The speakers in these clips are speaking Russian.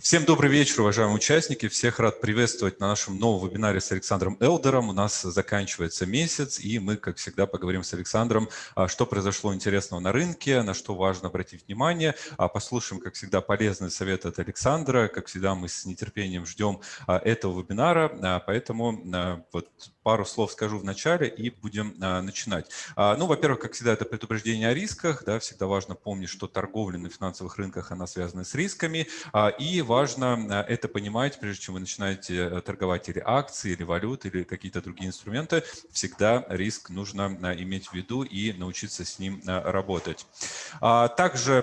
Всем добрый вечер, уважаемые участники. Всех рад приветствовать на нашем новом вебинаре с Александром Элдером. У нас заканчивается месяц, и мы, как всегда, поговорим с Александром, а, что произошло интересного на рынке, на что важно обратить внимание. А, послушаем, как всегда, полезные советы от Александра. Как всегда, мы с нетерпением ждем а, этого вебинара, поэтому вот пару слов скажу в начале и будем начинать. Ну, во-первых, как всегда, это предупреждение о рисках. Да, всегда важно помнить, что торговля на финансовых рынках, она связана с рисками. И важно это понимать, прежде чем вы начинаете э, торговать или акции, или валюты, или какие-то другие инструменты. Всегда риск нужно иметь в виду и научиться с ним работать. Также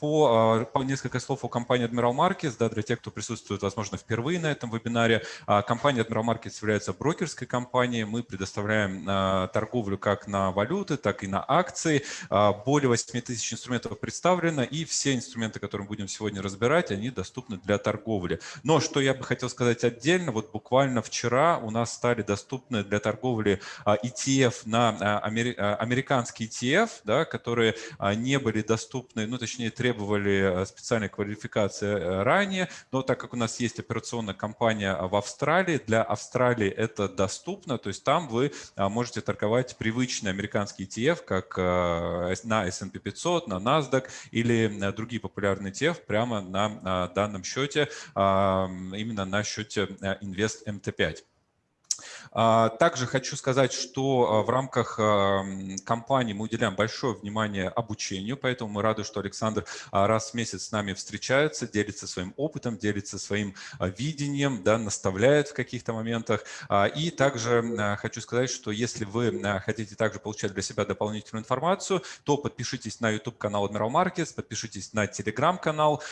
по, по несколько слов о компании Admiral Markets, да, для тех, кто присутствует, возможно, впервые на этом вебинаре. Компания Admiral Markets является брокерской компанией. Мы предоставляем торговлю как на валюты, так и на акции. Более 8 тысяч инструментов представлено, и все инструменты, которые мы будем сегодня разбирать, они доступны для торговли. Но что я бы хотел сказать отдельно, вот буквально вчера у нас стали доступны для торговли а, ETF на а, а, американский ETF, да, которые не были доступны, ну точнее требовали специальной квалификации э, ранее, но так как у нас есть операционная компания в Австралии, для Австралии это доступно, то есть там вы можете торговать привычный американский ETF, как на S&P 500, на NASDAQ или э, другие популярные ETF прямо на данном счете, именно на счете Invest MT5. А, также хочу сказать, что а, в рамках компании мы уделяем большое внимание обучению, поэтому мы рады, что Александр а, раз в месяц с нами встречается, делится своим опытом, делится своим видением, да, наставляет в каких-то моментах. И также хочу сказать, что если вы хотите также получать для себя дополнительную информацию, то подпишитесь на YouTube-канал Admiral Markets, подпишитесь на Telegram-канал,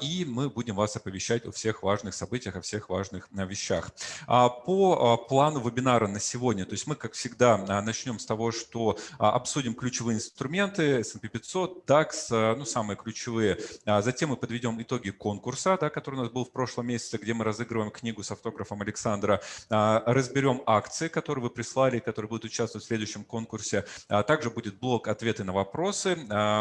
и мы будем вас оповещать о всех важных событиях, о всех важных вещах. По плану вебинара на сегодня. То есть мы, как всегда, а, начнем с того, что а, обсудим ключевые инструменты S&P 500, DAX, а, ну, самые ключевые. Затем мы подведем итоги конкурса, да, который у нас был в прошлом месяце, где мы разыгрываем книгу с автографом Александра. Разберем акции, которые вы прислали, которые будут участвовать в следующем конкурсе. Также будет блок «Ответы на вопросы».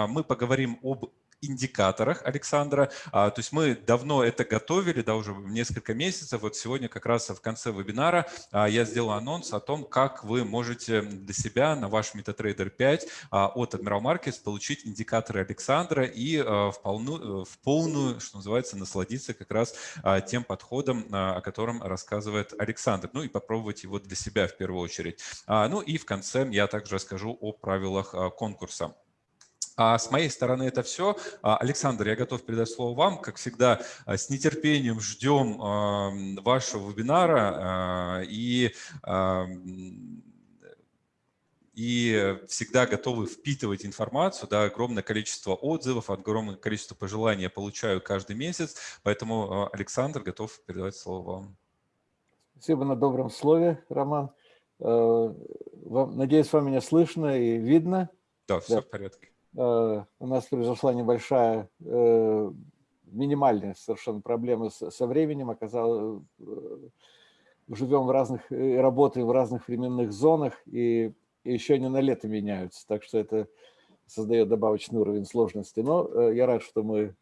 Мы поговорим об индикаторах Александра. А, то есть мы давно это готовили, да, уже несколько месяцев. Вот сегодня как раз в конце вебинара а, я сделал анонс о том, как вы можете для себя на ваш MetaTrader 5 а, от Admiral Markets получить индикаторы Александра и в полную, в полную, что называется, насладиться как раз тем подходом, о котором рассказывает Александр. Ну и попробовать его для себя в первую очередь. Ну и в конце я также расскажу о правилах конкурса. А с моей стороны это все. А, Александр, я готов передать слово вам. Как всегда, а, с нетерпением ждем вашего вебинара и и всегда готовы впитывать информацию. Да, огромное количество отзывов, огромное количество пожеланий я получаю каждый месяц. Поэтому Александр готов передавать слово вам. Спасибо на добром слове, Роман. Э, надеюсь, вам меня слышно и видно. Да, все да. в порядке. Э, у нас произошла небольшая, э, минимальная совершенно проблема со временем. Оказалось, э, живем в разных, работаем в разных временных зонах, и еще не на лето меняются, так что это создает добавочный уровень сложности. Но я рад, что мы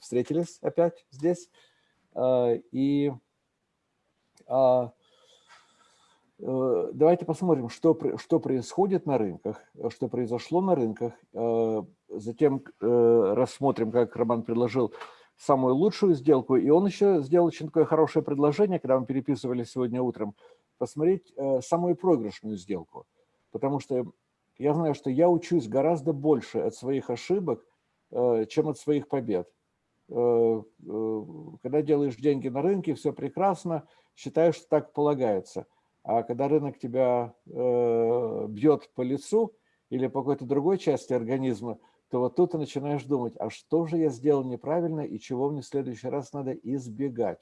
встретились опять здесь. И а, давайте посмотрим, что, что происходит на рынках, э, что произошло на рынках. Э, затем рассмотрим, как Роман предложил, самую лучшую сделку. И он еще сделал очень такое хорошее предложение, когда мы переписывали сегодня утром, посмотреть самую проигрышную сделку. Потому что я знаю, что я учусь гораздо больше от своих ошибок, чем от своих побед. Когда делаешь деньги на рынке, все прекрасно, считаешь, что так полагается – а когда рынок тебя э, бьет по лицу или по какой-то другой части организма, то вот тут ты начинаешь думать, а что же я сделал неправильно и чего мне в следующий раз надо избегать.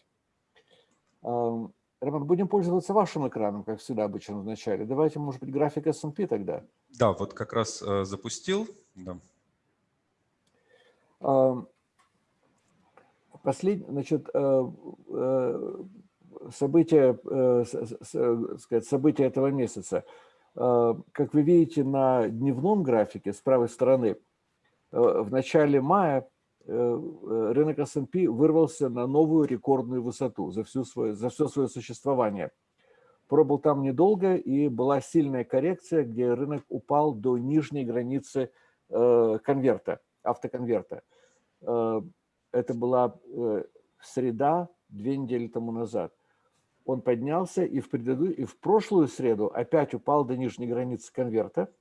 Роман, будем пользоваться вашим экраном, как всегда обычно в начале. Давайте, может быть, график S&P тогда. Да, вот как раз э, запустил. Да. Послед... Значит, э, э, события, э, сказать, события этого месяца. Э, как вы видите на дневном графике с правой стороны, э, в начале мая рынок S&P вырвался на новую рекордную высоту за, всю свое, за все свое существование. Пробыл там недолго, и была сильная коррекция, где рынок упал до нижней границы конверта, автоконверта. Это была среда, две недели тому назад. Он поднялся и в, предыду... и в прошлую среду опять упал до нижней границы конверта.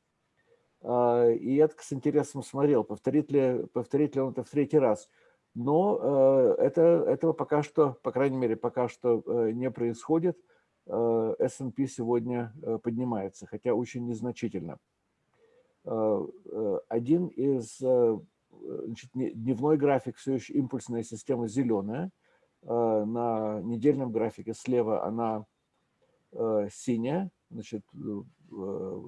А, и я с интересом смотрел, повторит ли, повторит ли он это в третий раз. Но э, это, этого пока что, по крайней мере, пока что э, не происходит. S&P сегодня э, поднимается, хотя очень незначительно. Один из значит, дневной график все еще импульсная система зеленая – на недельном графике слева она э, синяя, значит, э,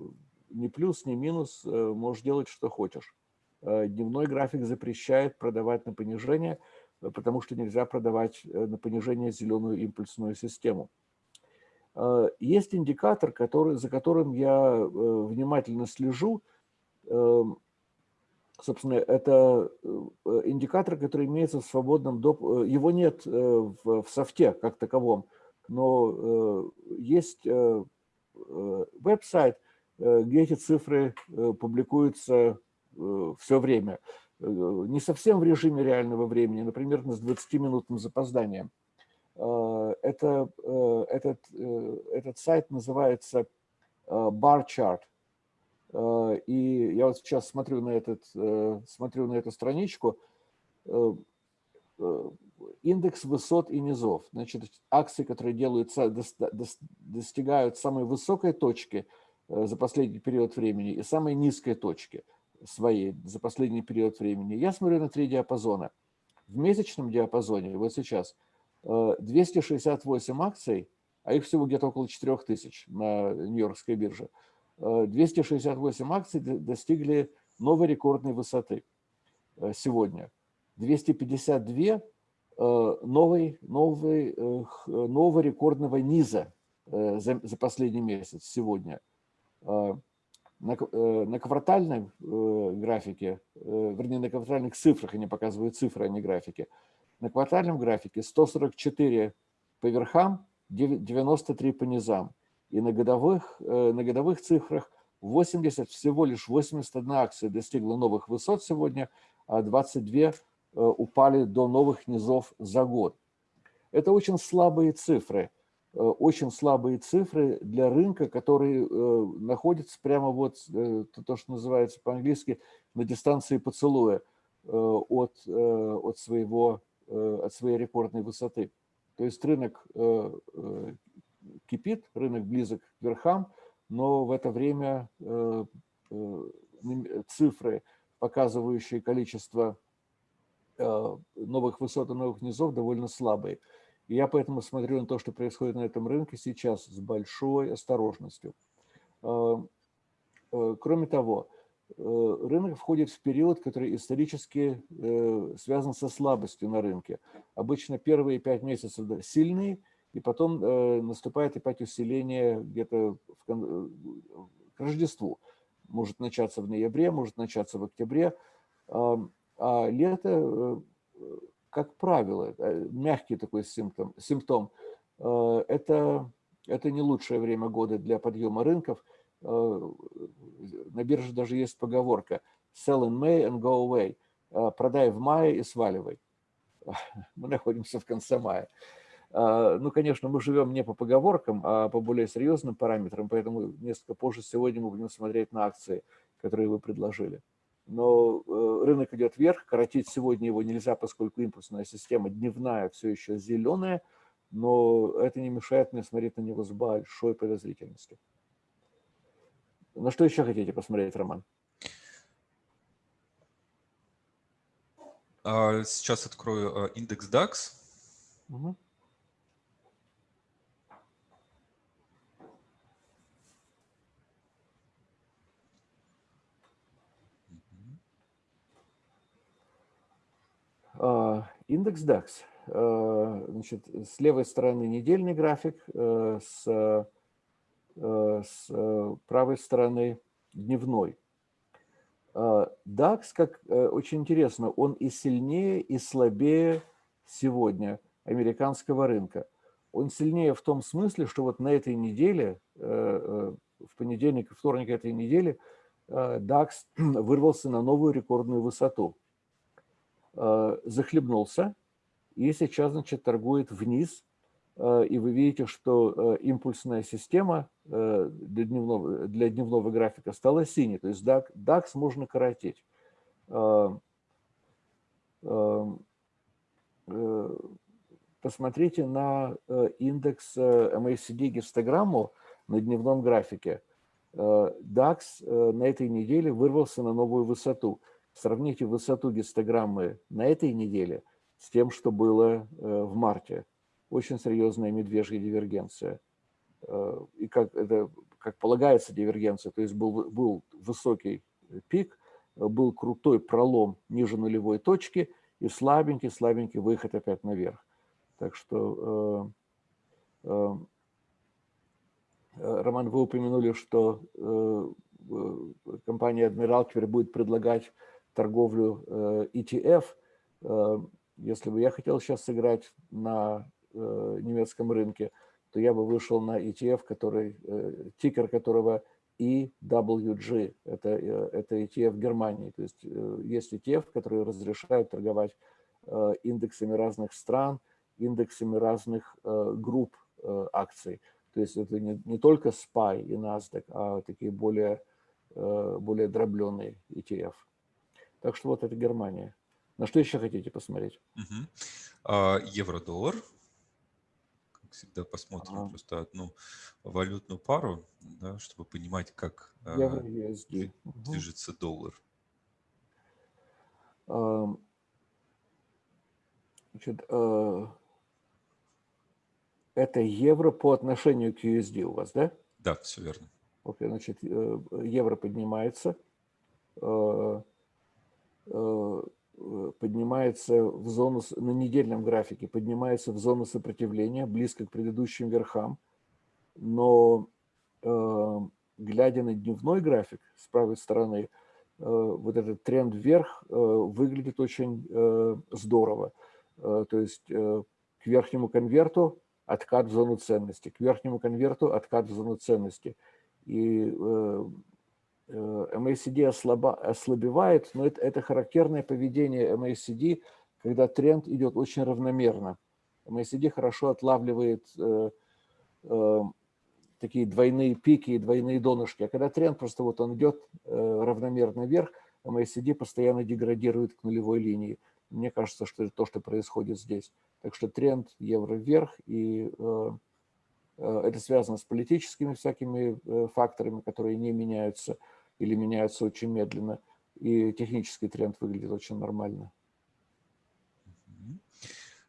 ни плюс, ни минус, можешь делать, что хочешь. Дневной график запрещает продавать на понижение, потому что нельзя продавать на понижение зеленую импульсную систему. Есть индикатор, который, за которым я внимательно слежу. Собственно, это э, индикатор, который имеется в свободном допуске. Э, его нет э, в софте как таковом, но есть веб-сайт, где эти цифры публикуются все время. Не совсем в режиме реального времени, например, с 20-минутным запозданием. Это, этот, этот сайт называется Bar Chart. Э, и я вот сейчас смотрю на, этот, э, смотрю на эту страничку. Э, индекс высот и низов. Значит, акции, которые делаются, достигают самой высокой точки за последний период времени и самой низкой точки своей за последний период времени. Я смотрю на три диапазона. В месячном диапазоне, вот сейчас, 268 акций, а их всего где-то около 4000 на Нью-Йоркской бирже – 268 акций достигли новой рекордной высоты э, сегодня. 252 э, новой, новой, э, нового рекордного низа за, за последний месяц сегодня. На, на квартальном графике, вернее, на квартальных цифрах, они показывают цифры, а не графики, на квартальном графике 144 по верхам, 93 по низам. И на годовых, э, на годовых цифрах 80, всего лишь 81 акция достигла новых высот сегодня, а 22 э, упали до новых низов за год. Это очень слабые цифры, э, очень слабые цифры для рынка, который находится прямо вот, то, что называется по-английски, на дистанции поцелуя от, от, своего, от своей рекордной высоты. То есть рынок кипит, рынок близок к верхам, но в это время э, э, цифры, показывающие количество э, новых высот и новых низов, довольно слабые. И я поэтому смотрю на то, что происходит на этом рынке сейчас с большой осторожностью. Кроме того, рынок входит в период, который исторически связан со слабостью на рынке. Обычно первые пять месяцев сильные – и потом э, наступает опять усиление где-то э, к Рождеству. Может начаться в ноябре, может начаться в октябре. А, а лето, э, как правило, мягкий такой симптом, симптом это, это не лучшее время года для подъема рынков. На бирже даже есть поговорка «sell in May and go away» – «продай в мае и сваливай». Мы находимся в конце мая. А, ну, конечно, мы живем не по поговоркам, а по более серьезным параметрам, поэтому несколько позже сегодня мы будем смотреть на акции, которые вы предложили. Но э, рынок идет вверх, коротить сегодня его нельзя, поскольку импульсная система дневная все еще зеленая, но это не мешает мне смотреть на него с большой подозрительностью. На что еще хотите посмотреть, Роман? А, сейчас открою э, индекс DAX. Угу. Индекс DAX. А, значит, с левой стороны недельный график, э, с, э, с правой стороны дневной. DAX, как очень интересно, он и сильнее, и слабее сегодня американского рынка. Он сильнее в том смысле, что вот на этой неделе, в понедельник и вторник этой недели, DAX вырвался на новую рекордную высоту. Захлебнулся и сейчас, значит, торгует вниз Э, и вы видите, что э, импульсная система э, для дневного, для дневного графика стала синей, то есть DAX, DAX можно коротить. Посмотрите на индекс MACD гистограмму на дневном графике. DAX на этой неделе вырвался на новую высоту. Сравните высоту гистограммы на этой неделе с тем, что было в марте очень серьезная медвежья дивергенция. Э, и как, это, как полагается дивергенция, то есть был, был высокий пик, был крутой пролом ниже нулевой точки и слабенький-слабенький выход опять наверх. Так что, э, э, Роман, вы упомянули, что компания Admiral теперь будет предлагать торговлю ETF. Если бы я хотел сейчас сыграть на Э, немецком рынке, то я бы вышел на ETF, который, э, тикер которого EWG, это, э, это ETF Германии. То есть есть ETF, которые разрешают торговать индексами разных стран, индексами разных групп акций. То есть это не, не только SPY и NASDAQ, а такие более, более дробленные ETF. Так что вот это Германия. На что еще хотите посмотреть? Угу. Евро-доллар всегда посмотрим ага. просто одну валютную пару, да, чтобы понимать, как Евро, USD. движется угу. доллар. Значит, э, это евро по отношению к USD у вас, да? Да, все верно. Окей, значит, э, евро поднимается, э, Э, поднимается в зону, на недельном графике поднимается в зону сопротивления, близко к предыдущим верхам, но э, глядя на дневной график с правой стороны, э, вот этот тренд вверх э, выглядит очень э, здорово. Э, то есть э, к верхнему конверту откат в зону ценности, к верхнему конверту откат в зону ценности. И э, MACD э, ослаба, ослабевает, но это, это характерное поведение MACD, когда тренд идет очень равномерно. MACD хорошо отлавливает э, э, такие двойные пики и двойные донышки, а когда тренд просто вот он идет э, равномерно вверх, MACD постоянно деградирует к нулевой линии. Мне кажется, что это то, что происходит здесь. Так что тренд евро вверх, и э, э это связано с политическими всякими э, факторами, которые не меняются – или меняются очень медленно, и технический тренд выглядит очень нормально.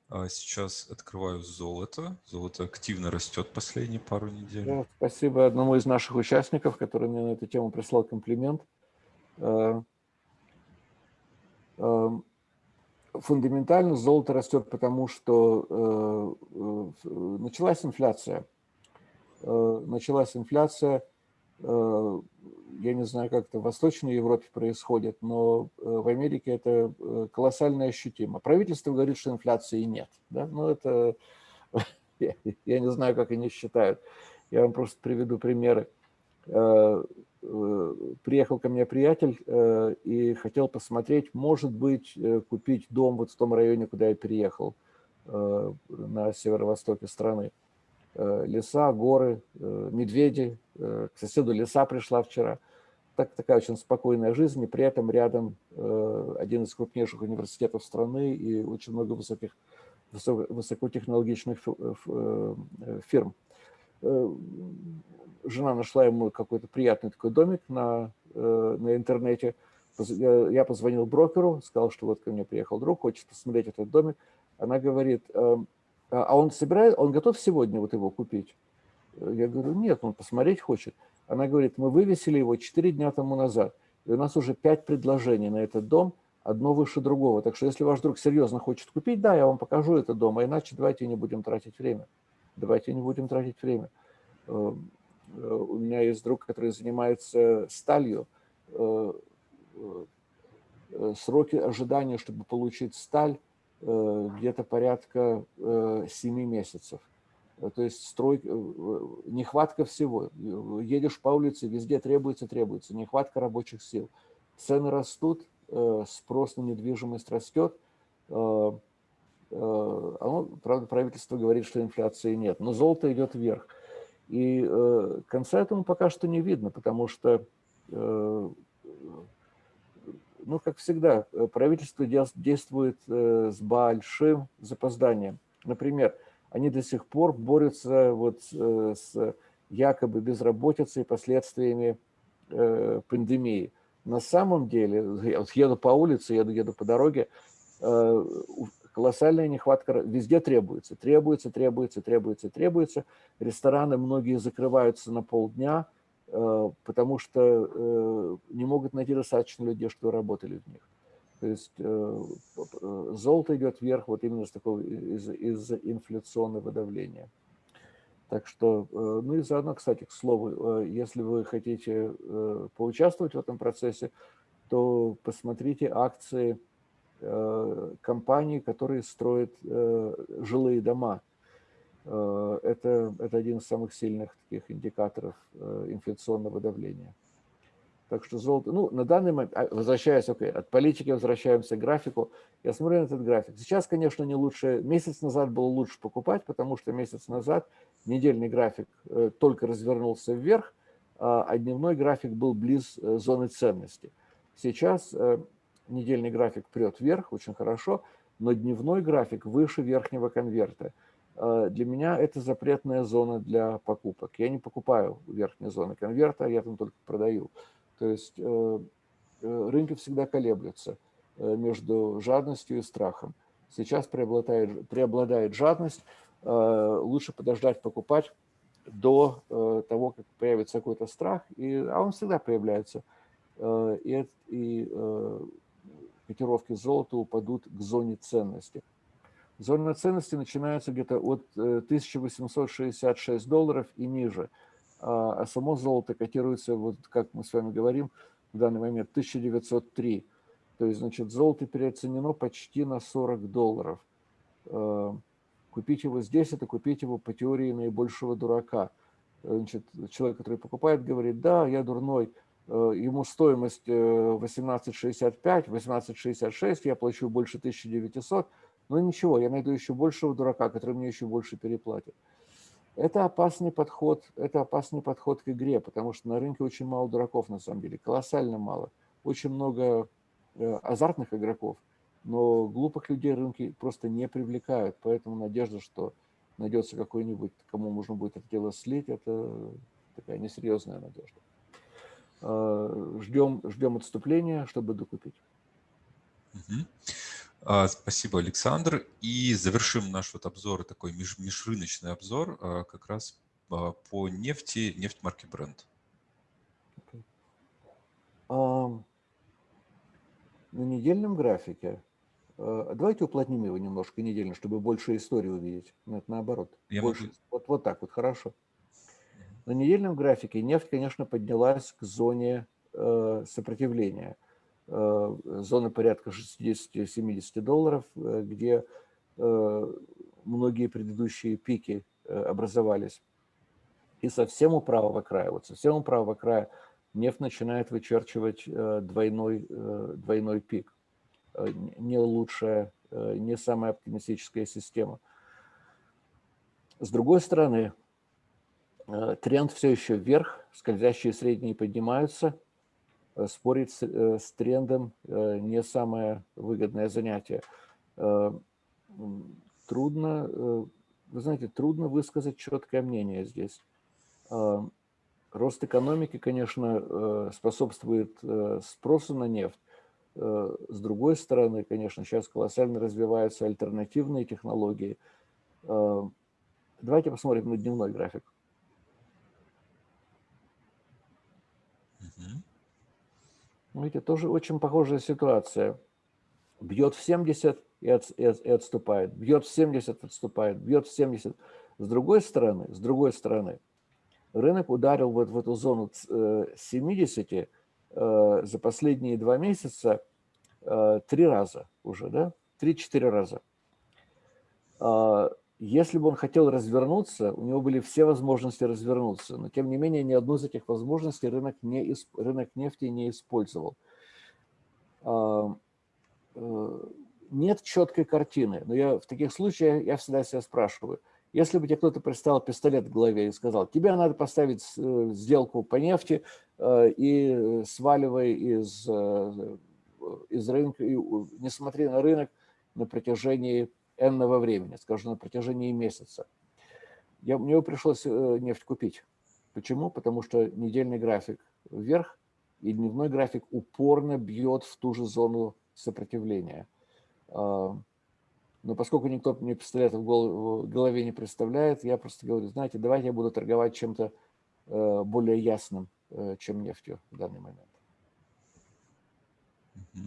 А сейчас открываю золото. Золото активно растет последние пару недель. Да, спасибо одному из наших участников, который мне на эту тему прислал комплимент. Э, э, фундаментально золото растет, потому что началась инфляция. Началась инфляция – я не знаю, как это в Восточной Европе происходит, но э, в Америке это э, колоссально ощутимо. Правительство говорит, что инфляции нет. Да? Но это, я не знаю, как они считают. Я вам просто приведу примеры. Приехал ко мне приятель и хотел посмотреть, может быть, купить дом вот в том районе, куда я переехал, на северо-востоке страны. Леса, горы, медведи, Э, к соседу леса пришла вчера. Так, такая очень спокойная жизнь, и при этом рядом э, один из крупнейших университетов страны и очень много высоких, высокотехнологичных э, фирм. Жена нашла ему какой-то приятный такой домик на, на интернете. Я позвонил брокеру, сказал, что вот ко мне приехал друг, хочет посмотреть этот домик. Она говорит, а он собирает, он готов сегодня вот его купить? Я говорю, нет, он посмотреть хочет. Она говорит, мы вывесили его 4 дня тому назад, и у нас уже 5 предложений на этот дом, одно выше другого. Так что если ваш друг серьезно хочет купить, да, я вам покажу этот дом, а иначе давайте не будем тратить время. Давайте не будем тратить время. Э, э, у меня есть друг, который занимается сталью. Э, сроки ожидания, чтобы получить сталь, где-то порядка 7 месяцев. То есть строй, нехватка всего. Едешь по улице, везде требуется, требуется. Нехватка рабочих сил. Цены растут, спрос на недвижимость растет. Оно, правда, правительство говорит, что инфляции нет, но золото идет вверх. И э, конца этому пока что не видно, потому что, э, ну, как всегда, правительство действует э, с большим запозданием. Например, они до сих пор борются вот э, с якобы безработицей и последствиями э, пандемии. На самом деле, я вот еду по улице, еду, еду по дороге, э, колоссальная нехватка, везде требуется, требуется, требуется, требуется, требуется. Рестораны многие закрываются на полдня, э, потому что э, не могут найти достаточно людей, что работали в них. То есть э, золото идет вверх вот именно с такого, из, из инфляционного давления. Так что, ну и заодно, кстати, к слову, если вы хотите поучаствовать в этом процессе, то посмотрите акции Э, компании, которые строят э, жилые дома. Э, это, это один из самых сильных таких индикаторов инфляционного давления. Так что золото, ну, на данный момент, а, возвращаясь, okay, от политики возвращаемся к графику. Я смотрю на этот график. Сейчас, конечно, не лучше, месяц назад было лучше покупать, потому что месяц назад недельный график только развернулся вверх, а дневной график был близ зоны ценности. Сейчас недельный график прет вверх, очень хорошо, но дневной график выше верхнего конверта. Э, для меня это запретная зона для покупок. Я не покупаю верхней зоны конверта, я там только продаю. То есть э, э, рынки всегда колеблются между жадностью и страхом. Сейчас преобладает, преобладает жадность, лучше подождать покупать до того, как появится какой-то страх, и, а он всегда появляется. И, и котировки золота упадут к зоне ценности. Зона ценности начинается где-то от 1866 э, долларов и ниже, а, а само золото котируется, вот как мы с вами говорим, в данный момент 1903. То есть, значит, золото переоценено почти на 40 долларов. Э, купить его здесь – это купить его по теории наибольшего дурака. Значит, человек, который покупает, говорит, да, я дурной, Э, ему стоимость 18,65, э, 18,66, я плачу больше 1900, но ничего, я найду еще большего дурака, который мне еще больше переплатит. Это опасный подход, это опасный подход к игре, потому что на рынке очень мало дураков на самом деле, колоссально мало. Очень много э, азартных игроков, но глупых людей рынки просто не привлекают, поэтому надежда, что найдется какой-нибудь, кому можно будет это дело слить, это такая несерьезная надежда. Э, ждем, ждем отступления, чтобы докупить. Угу. Спасибо, Александр. И завершим наш вот обзор, такой меж, межрыночный обзор, а, как раз а, по нефти, нефть марки. Okay. Um, на недельном графике, uh, давайте уплотним его немножко недельно, чтобы больше истории увидеть. Нет, наоборот. Я больше, могу... вот, вот так вот, хорошо. На недельном графике нефть, конечно, поднялась к зоне э, сопротивления. Э, зона порядка 60-70 долларов, э, где многие предыдущие пики образовались. И совсем у правого края, вот совсем у правого края нефть начинает вычерчивать двойной, двойной пик. Не лучшая, не самая оптимистическая система. С другой стороны, Э, тренд все еще вверх, скользящие средние поднимаются. Э, спорить с, э, с трендом не самое выгодное занятие. Трудно, вы знаете, трудно высказать четкое мнение здесь. Рост экономики, конечно, способствует спросу на нефть. С другой стороны, конечно, сейчас колоссально развиваются альтернативные технологии. Давайте посмотрим на дневной график. Видите, тоже очень похожая ситуация. Бьет в 70 и, от, и, и отступает, бьет в 70, отступает, бьет в 70. С другой стороны, с другой стороны, рынок ударил вот в эту зону 70, э, за последние два месяца три раза уже, да, три-четыре раза. Если бы он хотел развернуться, у него были все возможности развернуться, но тем не менее ни одну из этих возможностей рынок, не, рынок нефти не использовал. Э, нет четкой картины, но я в таких случаях я всегда себя спрашиваю, если бы тебе кто-то представил пистолет в голове и сказал, тебе надо поставить э, сделку по нефти э, и сваливай из, из рынка, и не смотри на рынок на протяжении энного времени, скажем, на протяжении месяца. Я, мне пришлось э, нефть купить. Почему? Потому что недельный график вверх и дневной график упорно бьет в ту же зону сопротивления. А, но поскольку никто мне пистолета в голове не представляет, я просто говорю, знаете, давайте я буду торговать чем-то э, более ясным, э, чем нефтью в данный момент. А,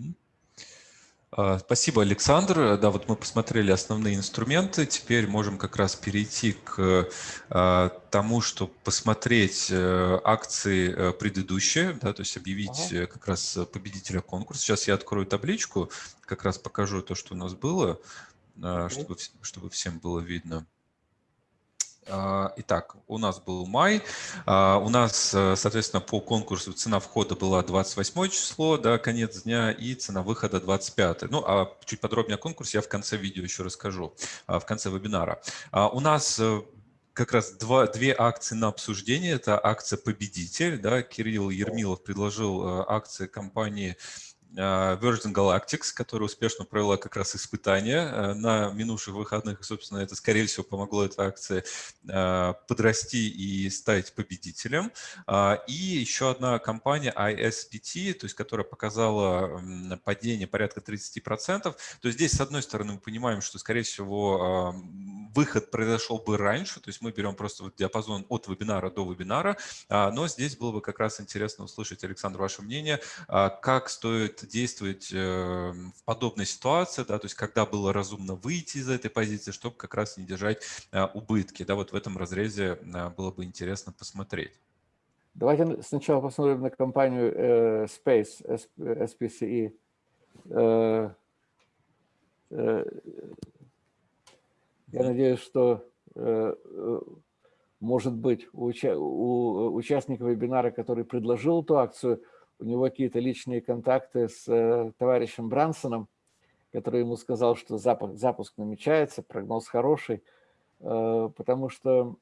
спасибо, Александр. Да, вот мы посмотрели основные инструменты. Теперь можем как раз перейти к а, тому, чтобы посмотреть э, акции э, предыдущие, да, то есть объявить ага. Э, как раз победителя конкурса. Сейчас я открою табличку, как раз покажу то, что у нас было, okay. чтобы, чтобы всем было видно. А, итак, у нас был май, а, у нас, э, соответственно, по конкурсу цена входа была 28 число, да, конец дня, и цена выхода 25. Ну, а чуть подробнее о конкурсе я в конце видео еще расскажу, а, в конце вебинара. У нас э, как раз два, две акции на обсуждение. Это акция «Победитель». Да, Кирилл Ермилов предложил э, акции компании Virgin Galactic, которая успешно провела как раз испытания а, на минувших выходных. И, собственно, это, скорее всего, помогло этой акции а, подрасти и стать победителем. И еще одна компания ISPT, то есть, которая показала падение порядка 30%. То есть здесь, с одной стороны, мы понимаем, что, скорее всего, выход произошел бы раньше, то есть мы берем просто вот диапазон от вебинара до вебинара, но здесь было бы как раз интересно услышать, Александр, ваше мнение, как стоит действовать э, в подобной ситуации, да, то есть когда было разумно выйти из этой позиции, чтобы как раз не держать э, убытки. Да, вот в этом разрезе э, было бы интересно посмотреть. Давайте сначала посмотрим на компанию Space, SPCE. Я надеюсь, что, может быть, у участника вебинара, который предложил эту акцию, у него какие-то личные контакты с э, товарищем Брансоном, который ему сказал, что запуск, запуск намечается, прогноз хороший, э, потому что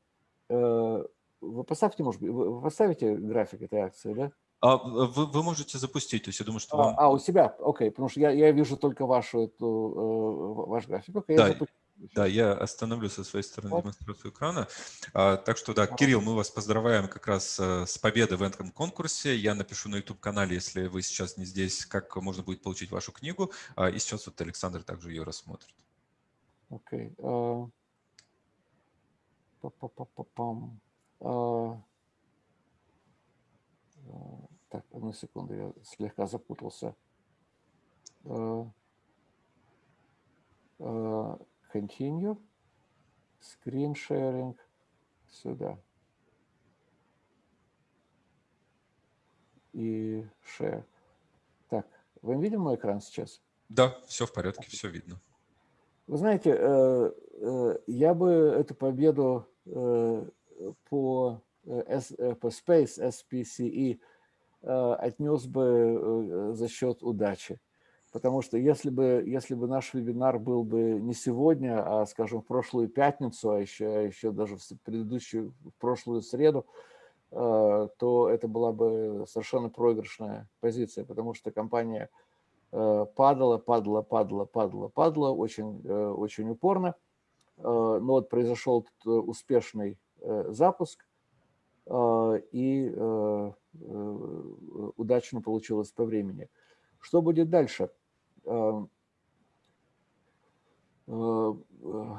э, вы поставьте, может быть, вы поставите график этой акции, да? А вы, вы можете запустить, то есть я думаю, что а, вам... А, у себя, окей, потому что я, я вижу только вашу, эту, ваш график. Окей, да, я запущу. Да, я остановлю со своей стороны вот. демонстрацию экрана. А, так что, да, Кирилл, мы вас поздравляем как раз э, с победой в этом конкурсе. Я напишу на YouTube-канале, если вы сейчас не здесь, как можно будет получить вашу книгу. А, и сейчас вот Александр также ее рассмотрит. Окей. Okay. Uh, uh, так, одну секунду, я слегка запутался. Continue, screen sharing, сюда. И share. Так, вы видим мой экран сейчас? Да, все в порядке, все видно. Вы знаете, э, э, я бы эту победу э, по, по Space SPCE отнес бы за счет удачи. Потому что если бы, если бы наш вебинар был бы не сегодня, а, скажем, в прошлую пятницу, а еще, а еще даже в предыдущую, в прошлую среду, э, то это была бы совершенно проигрышная позиция, потому что компания э, падала, падала, падала, падала, падала очень, э, очень упорно. Но вот произошел успешный запуск, и удачно получилось по времени. Что будет дальше? Эм, э, э,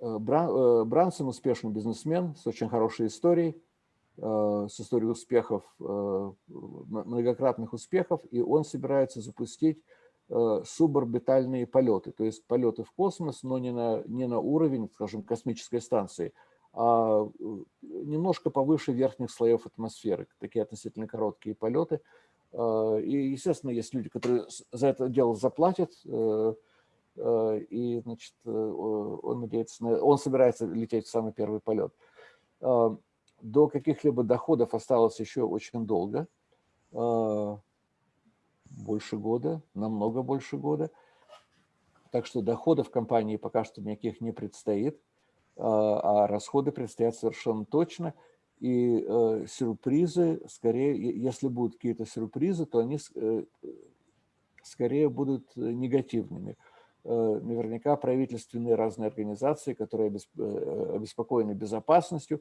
э, Брансон успешный бизнесмен с очень хорошей историей, с историей успехов, многократных успехов, и он собирается запустить суборбитальные полеты, то есть полеты в космос, но не на, не на уровень, скажем, космической станции, а немножко повыше верхних слоев атмосферы, такие относительно короткие полеты – И, естественно, есть люди, которые за это дело заплатят, и, значит, он надеется, на, он собирается лететь в самый первый полет. До каких-либо доходов осталось еще очень долго, больше года, намного больше года. Так что доходов компании пока что никаких не предстоит, а расходы предстоят совершенно точно – и э, сюрпризы, скорее, если будут какие-то сюрпризы, то они э, скорее будут негативными. Э, наверняка правительственные разные организации, которые э, обеспокоены безопасностью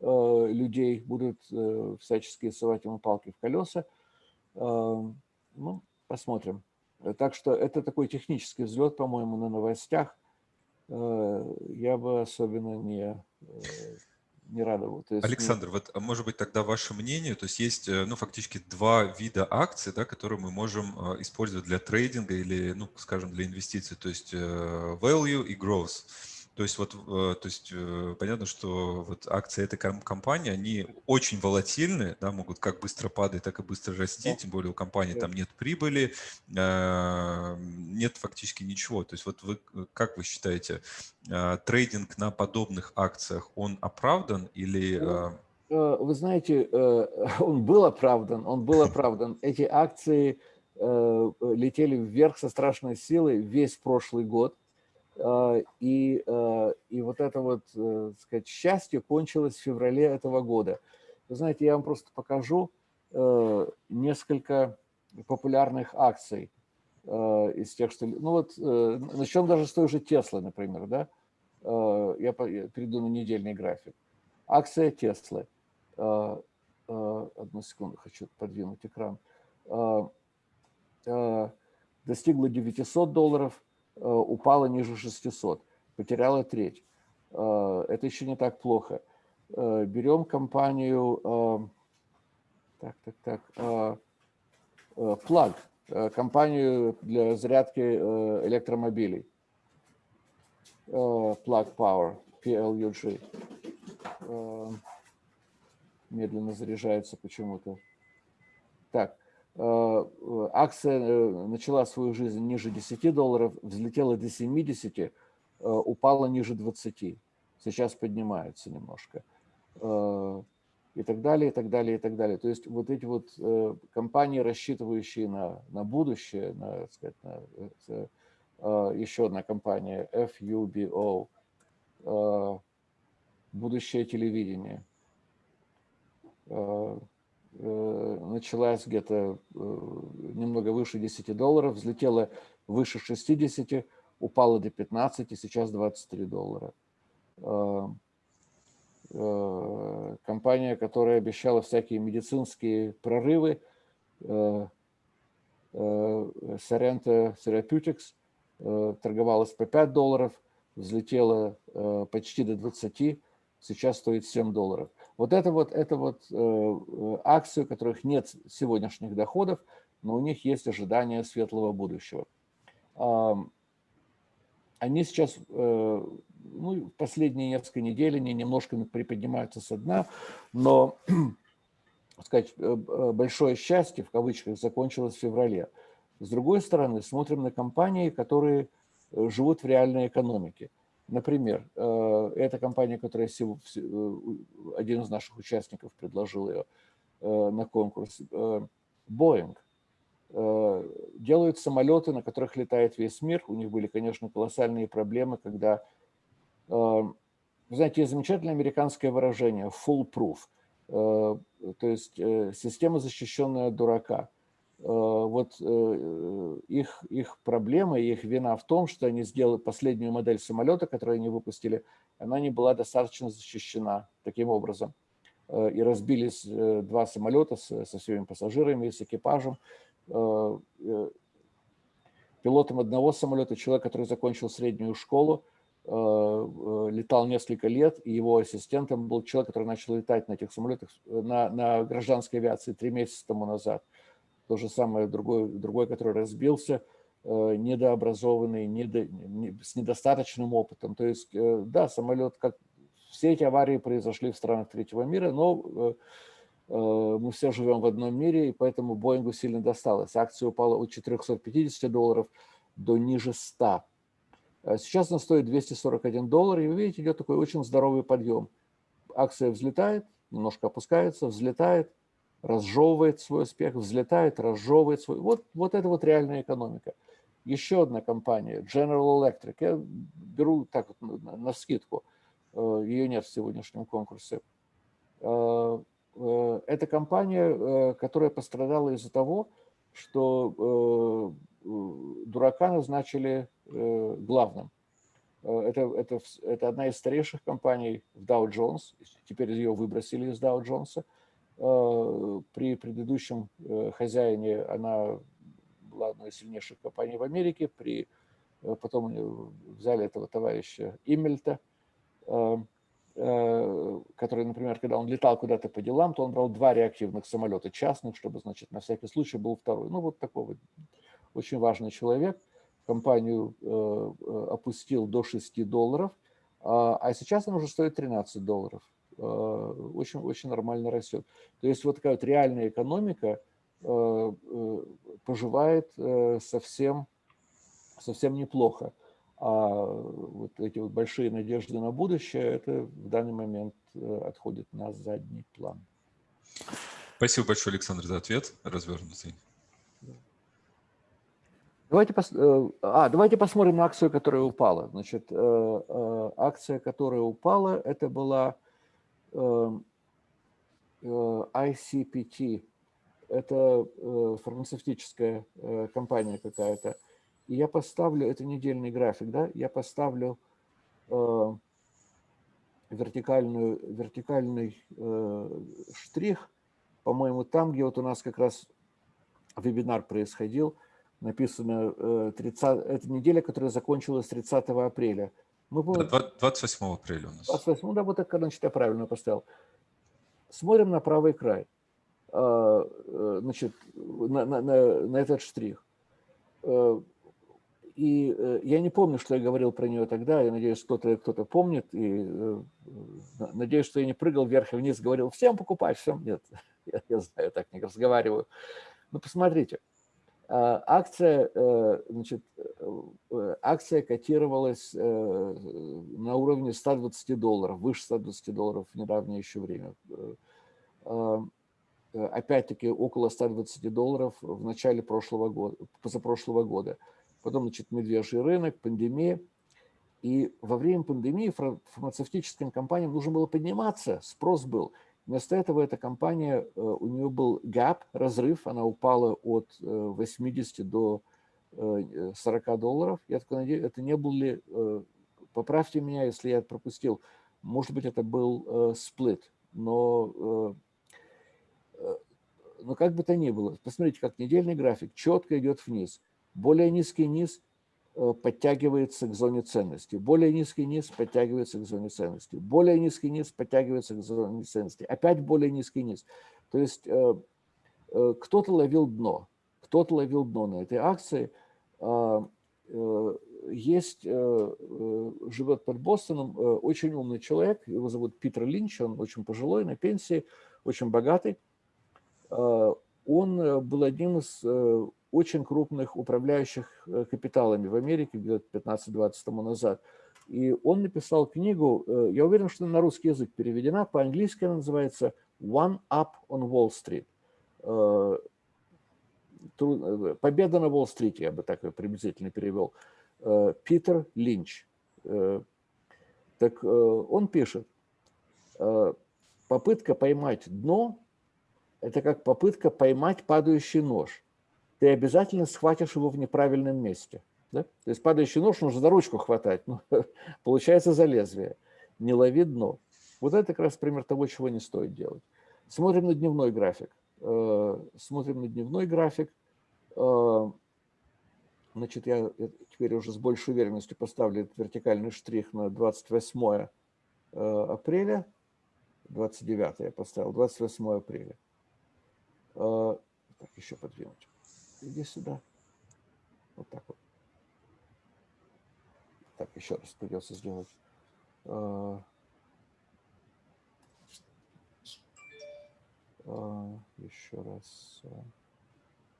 э, людей, будут э, всячески совать ему палки в колеса. Э, ну, посмотрим. Так что это такой технический взлет, по-моему, на новостях. Э, я бы особенно не не радовал. То есть, Александр, ну... вот а может быть тогда ваше мнение, то есть есть, э, ну, фактически два вида акций, да, которые мы можем э, использовать для трейдинга или, ну, скажем, для инвестиций, то есть э, value и growth. То есть вот, э, то есть э, понятно, что вот акции этой компании, они очень волатильны, да, могут как быстро падать, так и быстро расти, тем более у компании там нет прибыли, э, нет фактически ничего. То есть вот вы, как вы считаете, трейдинг на подобных акциях, он оправдан или... Ну, вы знаете, он был оправдан, он был оправдан. Эти акции летели вверх со страшной силой весь прошлый год. А, и, а, и вот это вот, э, так сказать, счастье кончилось в феврале этого года. Вы знаете, я вам просто покажу э, несколько популярных акций э, из тех, что... Ну вот, начнем даже с той же Теслы, например, да? Я перейду на недельный график. Акция Теслы. Одну секунду, хочу подвинуть экран. Достигла 900 долларов, Э, упала ниже 600, потеряла треть. Э, это еще не так плохо. Э, берем компанию, так, так, так, Plug, компанию для зарядки электромобилей. Plug Power, PLUG. Медленно заряжается почему-то. Так, Э, акция э, начала свою жизнь ниже 10 долларов, взлетела до 70, э, упала ниже 20. Сейчас поднимается немножко. И так далее, и так далее, и так далее. То есть вот эти вот компании, рассчитывающие на, на будущее, на, сказать, на, еще одна компания, FUBO, будущее телевидение Э, началась где-то э, немного выше 10 долларов, взлетела выше 60, упала до 15, и сейчас 23 доллара. Э, компания, которая обещала всякие медицинские прорывы, Sorrento Therapeutics, торговалась по 5 долларов, взлетела почти до 20, сейчас стоит 7 долларов. Вот это вот, это вот э, э, акции, у которых нет сегодняшних доходов, но у них есть ожидание светлого будущего. Э, они сейчас, э, ну, последние несколько недель, они немножко приподнимаются со дна, но, сказать, э, э, большое счастье, в кавычках, закончилось в феврале. С другой стороны, смотрим на компании, которые живут в реальной экономике. Например, э, эта компания, которая э, один из наших участников предложил ее э, на конкурс, Boeing, делают самолеты, на которых летает весь мир. У них были, конечно, колоссальные проблемы, когда... Вы знаете, есть замечательное американское выражение «foolproof», то есть система, защищенная дурака – вот э, их, их проблема их вина в том, что они сделали последнюю модель самолета, которую они выпустили, она не была достаточно защищена таким образом. Э, и разбились два самолета со всеми пассажирами с экипажем. Пилотом одного самолета человек, который закончил среднюю школу, летал несколько лет, и его ассистентом был человек, который начал летать на этих самолетах на, на гражданской авиации три месяца тому назад. То же самое другой, другой который разбился, э, недообразованный, недо, не, с недостаточным опытом. То есть, э, да, самолет, как все эти аварии произошли в странах третьего мира, но Мы все живем в одном мире, и поэтому Боингу сильно досталось. Акция упала от 450 долларов до ниже 100. Сейчас она стоит 241 доллар, и вы видите, идет такой очень здоровый подъем. Акция взлетает, немножко опускается, взлетает, разжевывает свой успех, взлетает, разжевывает свой... Вот, вот это вот реальная экономика. Еще одна компания, General Electric, я беру так вот на, на скидку, э, ее нет в сегодняшнем конкурсе. Э, э, это компания, которая пострадала из-за того, что дурака назначили главным. Это, это, это одна из старейших компаний в Dow Jones, теперь ее выбросили из Dow Jones. При предыдущем хозяине она была одной из сильнейших компаний в Америке, при, э, потом взяли этого товарища Иммельта, э, э, который, например, когда он летал куда-то по делам, то он брал два реактивных самолета частных, чтобы, значит, на всякий случай был второй. Ну, вот такой вот очень важный человек. Компанию опустил до 6 долларов, а, а сейчас она уже стоит 13 долларов. Очень, очень нормально растет. То есть вот такая вот реальная экономика – Э, э, поживает э, совсем, совсем неплохо. А вот эти вот большие надежды на будущее, это в данный момент отходит на задний план. Спасибо большое, Александр, за ответ развернутый. Давайте, пос... а, давайте посмотрим на акцию, которая упала. Значит, акция, которая упала, это была ICPT это э, фармацевтическая э, компания какая-то, и я поставлю, это недельный график, да, я поставлю э, вертикальную, вертикальный штрих, по-моему, там, где вот у нас как раз вебинар происходил, написано 30, это неделя, которая закончилась 30 апреля. Мы, 28 апреля у нас. 28, да, вот так, значит, я правильно поставил. Смотрим на правый край. А, э, значит, на, на, на этот штрих. Э, и э, я не помню, что я говорил про нее тогда, я надеюсь, кто-то кто, -то, помнит, и надеюсь, что я не прыгал вверх и вниз, говорил, всем покупать, всем нет, я, я знаю, так не разговариваю. Но посмотрите, а, акция, значит, акция котировалась на уровне 120 долларов, выше 120 долларов в недавнее еще время а, Э, опять-таки около 120 долларов в начале прошлого года, позапрошлого года. Потом, значит, медвежий рынок, пандемия. И во время пандемии фармацевтическим компаниям нужно было подниматься, спрос был. Вместо этого эта компания, э, у нее был gap, разрыв, она упала от 80 э, до 40 долларов. Я такой надеюсь, это не был ли, поправьте меня, если я пропустил, может быть, это был сплит, но но как бы то ни было, посмотрите, как недельный график четко идет вниз. Более низкий низ э, подтягивается к зоне ценности. Более низкий низ подтягивается к зоне ценности. Более низкий низ подтягивается к зоне ценности. Опять более низкий низ. То есть э, э, кто-то ловил дно. Кто-то ловил дно на этой акции. А, есть, живет под Бостоном очень умный человек, его зовут Питер Линч, он очень пожилой, на пенсии, очень богатый. Э, он э, был одним из э, очень крупных управляющих капиталами в Америке где-то 15-20 тому назад. И он написал книгу, я уверен, что на русский язык переведена, по-английски она называется «One Up on Wall Street». «Победа на Уолл-стрите», я бы так приблизительно перевел. Питер Линч. Так он пишет, попытка поймать дно это как попытка поймать падающий нож. Ты обязательно схватишь его в неправильном месте. Да? То есть падающий нож нужно за ручку хватать, но получается за лезвие. Не лови дно. Вот это как раз пример того, чего не стоит делать. Смотрим на дневной график. Э, смотрим на дневной график. Э, значит, я теперь уже с большей уверенностью поставлю этот вертикальный штрих на 28 э, апреля. 29 я поставил, 28 апреля. Так, еще подвинуть. Иди сюда. Вот так вот. Так, еще раз придется сделать. А, Еще раз.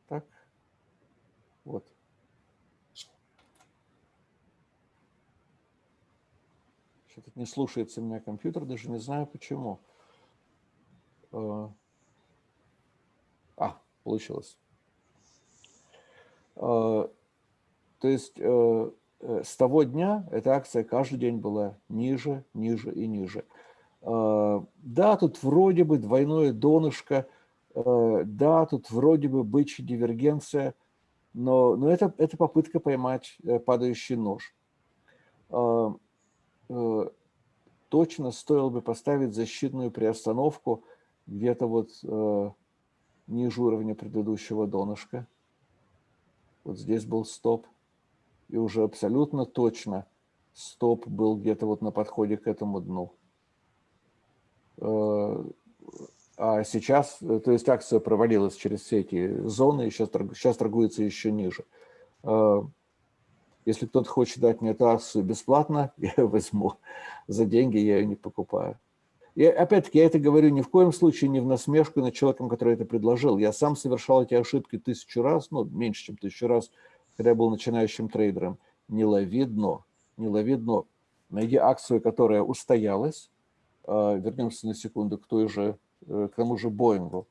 Так. Вот. Что-то не слушается меня компьютер, даже не знаю почему. А, получилось. А, то есть э, э, с того дня эта акция каждый день была ниже, ниже и ниже. Да, тут вроде бы двойное донышко, э, да, тут вроде бы бычья дивергенция, но, но это, это попытка поймать падающий нож. Точно стоило бы поставить защитную приостановку где-то вот ниже уровня предыдущего донышка. Вот здесь был стоп. И уже абсолютно точно стоп был где-то вот на подходе к этому дну. Э, а сейчас, то есть акция провалилась через все эти зоны, и сейчас, сейчас торгуется еще ниже. Э, если кто-то хочет дать мне эту акцию бесплатно, я ее возьму. За деньги я ее не покупаю. Опять-таки я это говорю ни в коем случае не в насмешку над человеком, который это предложил. Я сам совершал эти ошибки тысячу раз, ну, меньше, чем тысячу раз, когда я был начинающим трейдером. Не лови дно, не лови дно. Найди акцию, которая устоялась. А, вернемся на секунду к той же, э, к тому же Боингу.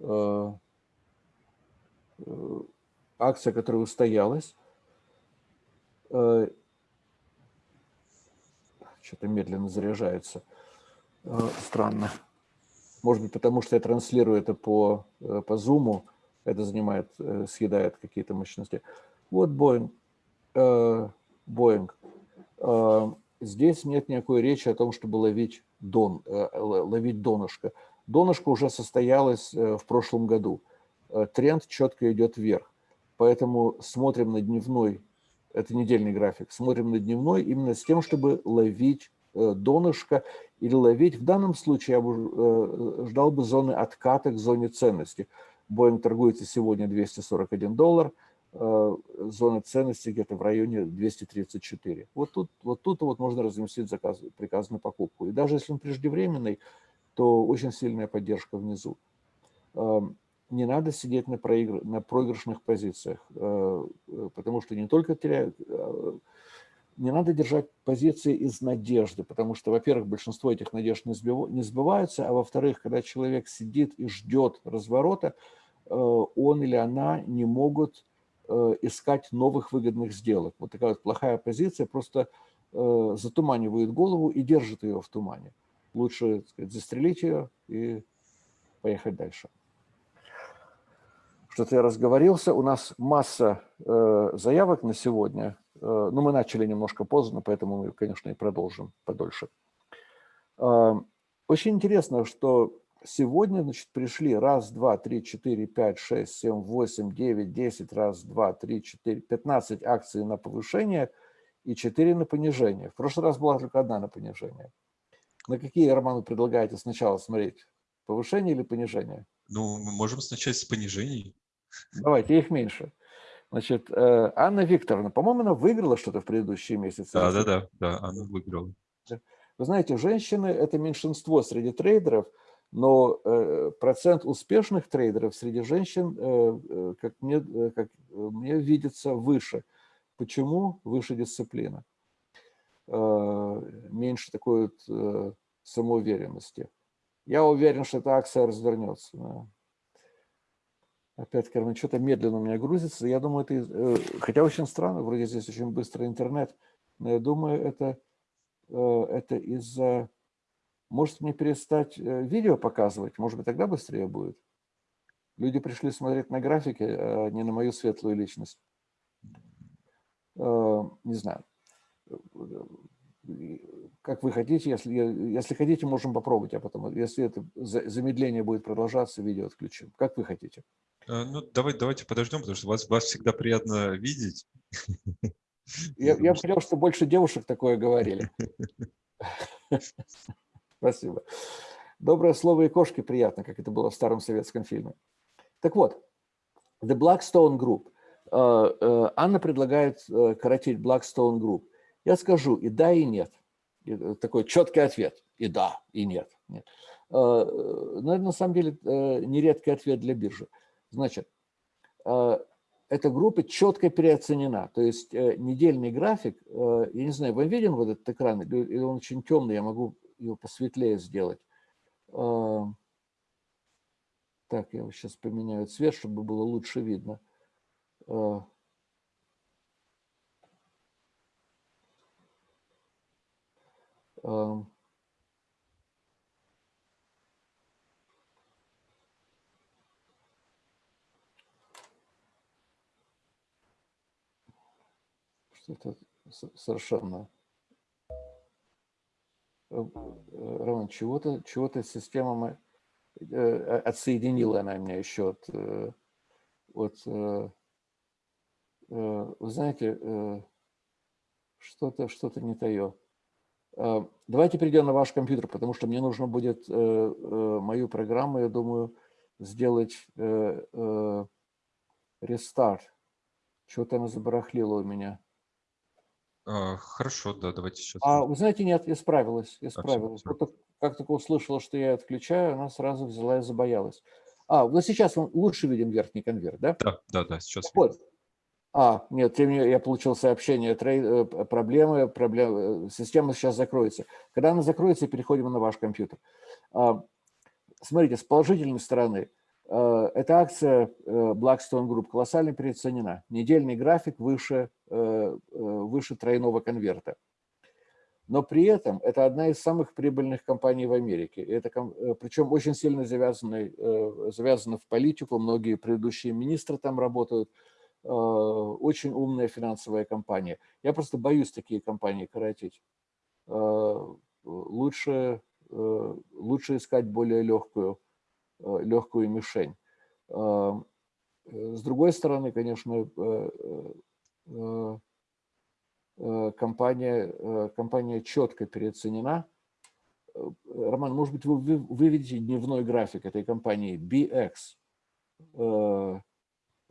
А, э, акция, которая устоялась. А, что-то медленно заряжается. Э, странно. Может быть, потому что я транслирую это по, э, по Zoom, это занимает, э, съедает какие-то мощности. Вот Boeing. Boeing. Здесь нет никакой речи о том, чтобы ловить, дон, ловить донышко. Донышко уже состоялось в прошлом году. Тренд четко идет вверх. Поэтому смотрим на дневной, это недельный график, смотрим на дневной именно с тем, чтобы ловить донышко или ловить. В данном случае я бы э, ждал бы зоны отката к зоне ценности. Боинг торгуется сегодня 241 доллар, э, зона ценности где-то в районе 234. Вот тут вот, тут вот можно разместить заказ, приказ на покупку. И даже если он преждевременный, то очень сильная поддержка внизу. Эм, не надо сидеть на, проигр... на проигрышных позициях, э, потому что не только теряют не надо держать позиции из надежды, потому что, во-первых, большинство этих надежд не сбываются, а во-вторых, когда человек сидит и ждет разворота, э, он или она не могут э, искать новых выгодных сделок. Вот такая вот плохая позиция просто э, затуманивает голову и держит ее в тумане. Лучше сказать, застрелить ее и поехать дальше. Что-то я разговорился. У нас масса заявок на сегодня. Э, ну, мы начали немножко поздно, поэтому мы, конечно, и продолжим подольше. Э, очень интересно, что сегодня, значит, пришли раз, два, три, четыре, пять, шесть, семь, восемь, девять, десять, раз, два, три, четыре, пятнадцать акций на повышение и четыре на понижение. В прошлый раз была только одна на понижение. На какие, Роман, вы предлагаете сначала смотреть? Повышение или понижение? Ну, мы можем начать с понижений. Давайте, их меньше. Значит, э, Анна Викторовна, по-моему, она выиграла что-то в предыдущие месяцы. Да, да, да, да, она выиграла. Вы знаете, женщины – это меньшинство среди трейдеров, но э, процент успешных трейдеров среди женщин, э, как, мне, как мне видится, выше. Почему? Выше дисциплина. Меньше такой вот самоуверенности. Я уверен, что эта акция развернется. Опять, Кармен, что-то медленно у меня грузится. Я думаю, это... Э, хотя очень странно, вроде здесь очень быстрый интернет. Но я думаю, это, э, это из-за... Может мне перестать э, видео показывать? Может быть, тогда быстрее будет? Люди пришли смотреть на графики, а не на мою светлую личность. Не знаю. Как вы хотите, если, если хотите, можем попробовать, а потом, если это замедление будет продолжаться, видео отключим. Как вы хотите. Э, ну, давай, давайте подождем, потому что вас, вас всегда приятно видеть. Я, я хотел, что больше девушек такое говорили. Спасибо. Доброе слово и кошки приятно, как это было в старом советском фильме. Так вот, The Blackstone Group. Э, э, Анна предлагает коротить Blackstone Group. Я скажу и да, и нет. Такой четкий ответ. И да, и нет. нет. Но это на самом деле нередкий ответ для биржи. Значит, эта группа четко переоценена. То есть недельный график, я не знаю, вам виден вот этот экран, или он очень темный, я могу его посветлее сделать. Так, я сейчас поменяю цвет, чтобы было лучше видно. Um, что-то совершенно... Э, э, Роман, чего-то чего, -то, система э, отсоединила она меня еще от... от вы знаете, что-то что, -то, не тое. Давайте перейдем на ваш компьютер, потому что мне нужно будет мою программу, я думаю, сделать рестарт. Что-то она забарахлила у меня. А, хорошо, да, давайте сейчас. А вы знаете, нет, исправилась, исправилась. Вот как только услышала, что я отключаю, она сразу взяла и забоялась. А, вот сейчас мы лучше видим верхний конверт, да? Да, да, да, сейчас вот. А, нет, тем не я получил сообщение, трей, э, проблемы, проблемы, э, система сейчас закроется. Когда она закроется, переходим на ваш компьютер. А, смотрите, с положительной стороны, эта акция э, Blackstone Group колоссально переоценена. Недельный график выше, э, выше тройного конверта. Но при этом это одна из самых прибыльных компаний в Америке. Это, причем очень сильно завязаны, завязаны в политику. Многие предыдущие министры там работают. Очень умная финансовая компания. Я просто боюсь такие компании коротить. Лучше, лучше искать более легкую Э, легкую мишень. Э, с другой стороны, конечно, э, компания, компания четко переоценена. Роман, может быть, вы выведете дневной график этой компании BX,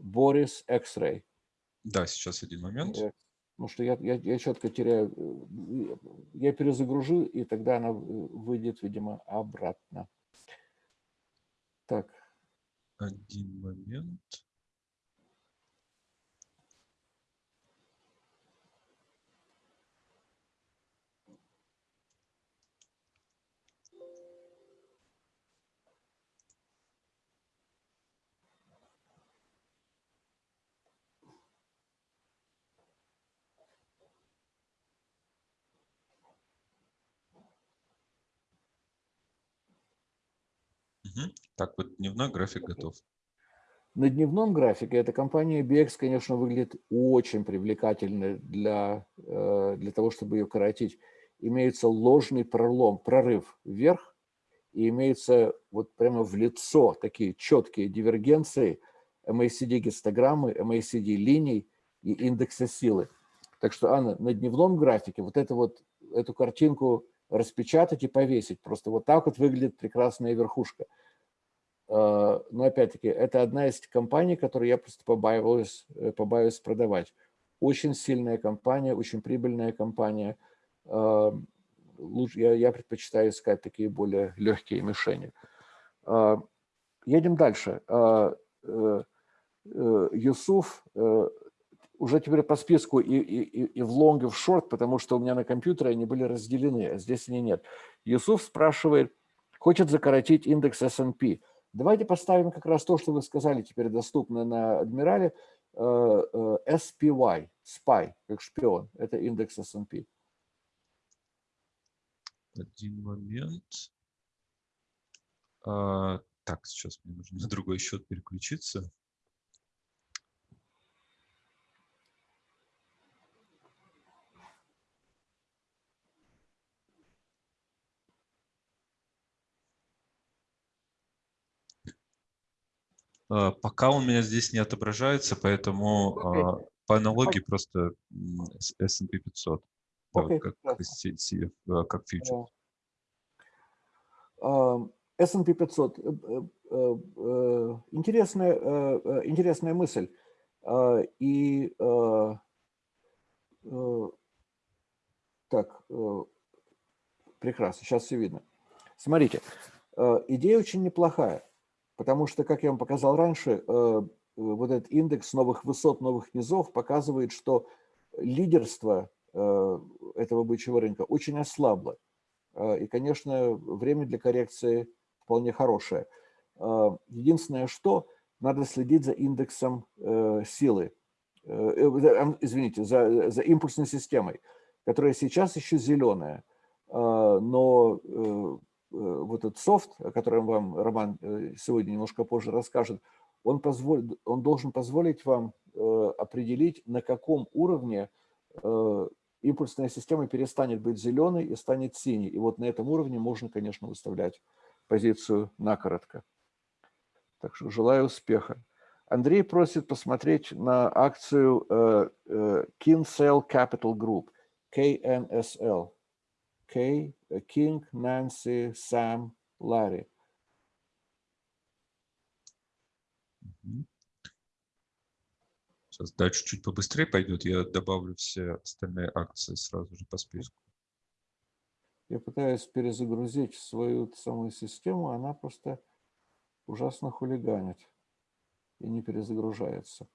Boris X-Ray. Да, сейчас один момент. Потому что я, я, я четко теряю, я перезагружу, и тогда она выйдет, видимо, обратно. Так. Один момент. Так, вот дневной график готов. На дневном графике эта компания BX, конечно, выглядит очень привлекательной для, э, для того, чтобы ее коротить. Имеется ложный пролом, прорыв вверх, и имеется вот прямо в лицо такие четкие дивергенции MACD-гистограммы, MACD-линий и индекса силы. Так что, Анна, на дневном графике вот, это вот эту картинку распечатать и повесить. Просто вот так вот выглядит прекрасная верхушка. А, но опять-таки, это одна из компаний, которые я просто побаиваюсь, э, побаиваюсь продавать. Очень сильная компания, очень прибыльная компания. А, лучше, я, я предпочитаю искать такие более легкие мишени. А, едем дальше. Э, э, Юсуф уже теперь по списку и, и, и в long, и в short, потому что у меня на компьютере они были разделены, а здесь они нет. Юсуф спрашивает, хочет закоротить индекс S&P – Давайте поставим как раз то, что вы сказали, теперь доступно на Адмирале, э, э, SPY, SPY, как шпион, это индекс S&P. Один момент. А, так, сейчас мне нужно на другой счет переключиться. Пока он у меня здесь не отображается, поэтому okay. А, по аналогии okay. просто S&P 500, okay. как, CF, а, как фьючер. S&P 500. Интересная, интересная мысль. И так, прекрасно, сейчас все видно. Смотрите, Идея очень неплохая, потому что, как я вам показал раньше, вот этот индекс новых высот, новых низов показывает, что лидерство этого бычьего рынка очень ослабло. И, конечно, время для коррекции вполне хорошее. Единственное, что надо следить за индексом силы, извините, за, за импульсной системой которая сейчас еще зеленая, но э, э, вот этот софт, о котором вам Роман э, сегодня немножко позже расскажет, он, позволит, он должен позволить вам определить, на каком уровне импульсная система перестанет быть зеленой и станет синей. И вот на этом уровне можно, конечно, выставлять позицию накоротко. Так что желаю успеха. Андрей просит посмотреть на акцию Kinsale Capital Group. KNSL. K, King, Nancy, Sam, Larry. Сейчас дальше чуть побыстрее пойдет. Я добавлю все остальные акции сразу же по списку. Я пытаюсь перезагрузить свою самую систему, она просто ужасно хулиганит и не перезагружается.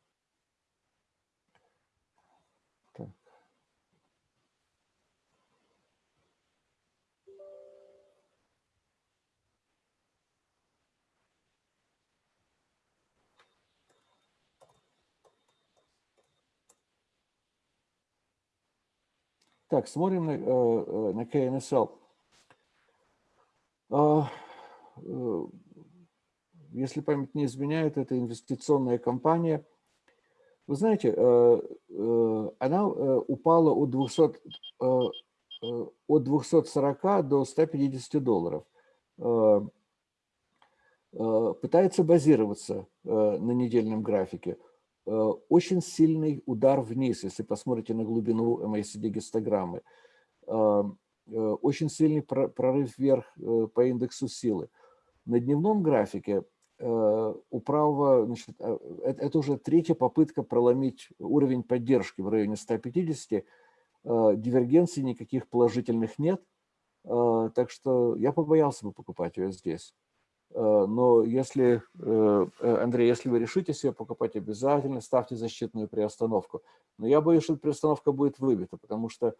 Так, смотрим на, э, э, на KNSL. А, э, если память не изменяет, это инвестиционная компания. Вы знаете, она упала от, 200, от 240 до 150 долларов. Пытается базироваться на недельном графике. Э, очень сильный удар вниз, если посмотрите на глубину MACD-гистограммы. Э, э, очень сильный прорыв вверх по индексу силы. На дневном графике у правого, значит, это уже третья попытка проломить уровень поддержки в районе 150. Дивергенций никаких положительных нет. Так что я побоялся бы покупать ее здесь. Э, но если, э, э, Андрей, если вы решите себе покупать, обязательно ставьте защитную приостановку. Но я боюсь, что приостановка будет выбита, потому что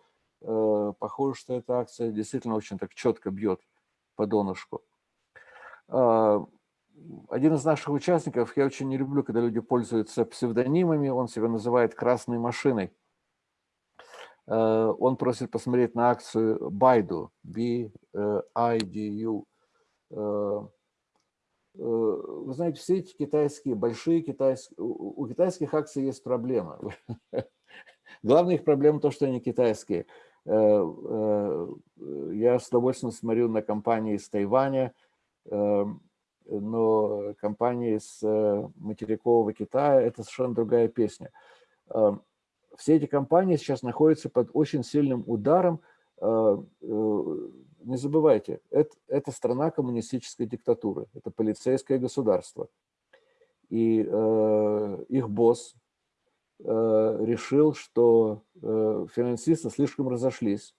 похоже, что эта акция действительно очень так четко бьет по донышку. Один из наших участников, я очень не люблю, когда люди пользуются псевдонимами, он себя называет «красной машиной». Он просит посмотреть на акцию Baidu, B-I-D-U, вы знаете, все эти китайские, большие китайские, у китайских акций есть проблема. Главная их проблема то, что они китайские. Э, э, я с удовольствием смотрю на компании из Тайваня, но компании из материкового Китая – это совершенно другая песня. Все эти компании сейчас находятся под очень сильным ударом не забывайте, это, это страна коммунистической диктатуры, это полицейское государство. И э, их босс э, решил, что э, финансисты слишком разошлись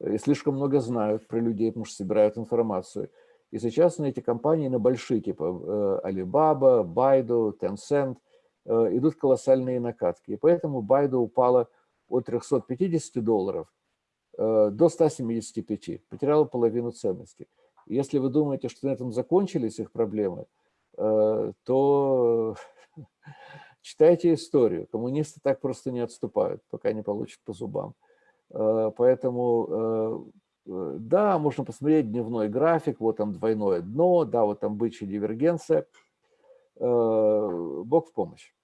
и слишком много знают про людей, потому что собирают информацию. И сейчас на эти компании, на большие, типа э, Alibaba, Baidu, Tencent, э, идут колоссальные накатки. И поэтому Baidu упала от 350 долларов до 175, потеряла половину ценности. Если вы думаете, что на этом закончились их проблемы, э, то читайте историю. Коммунисты так просто не отступают, пока не получат по зубам. Э, поэтому, да, можно посмотреть дневной график, вот там двойное дно, да, вот там бычья дивергенция. Бог в помощь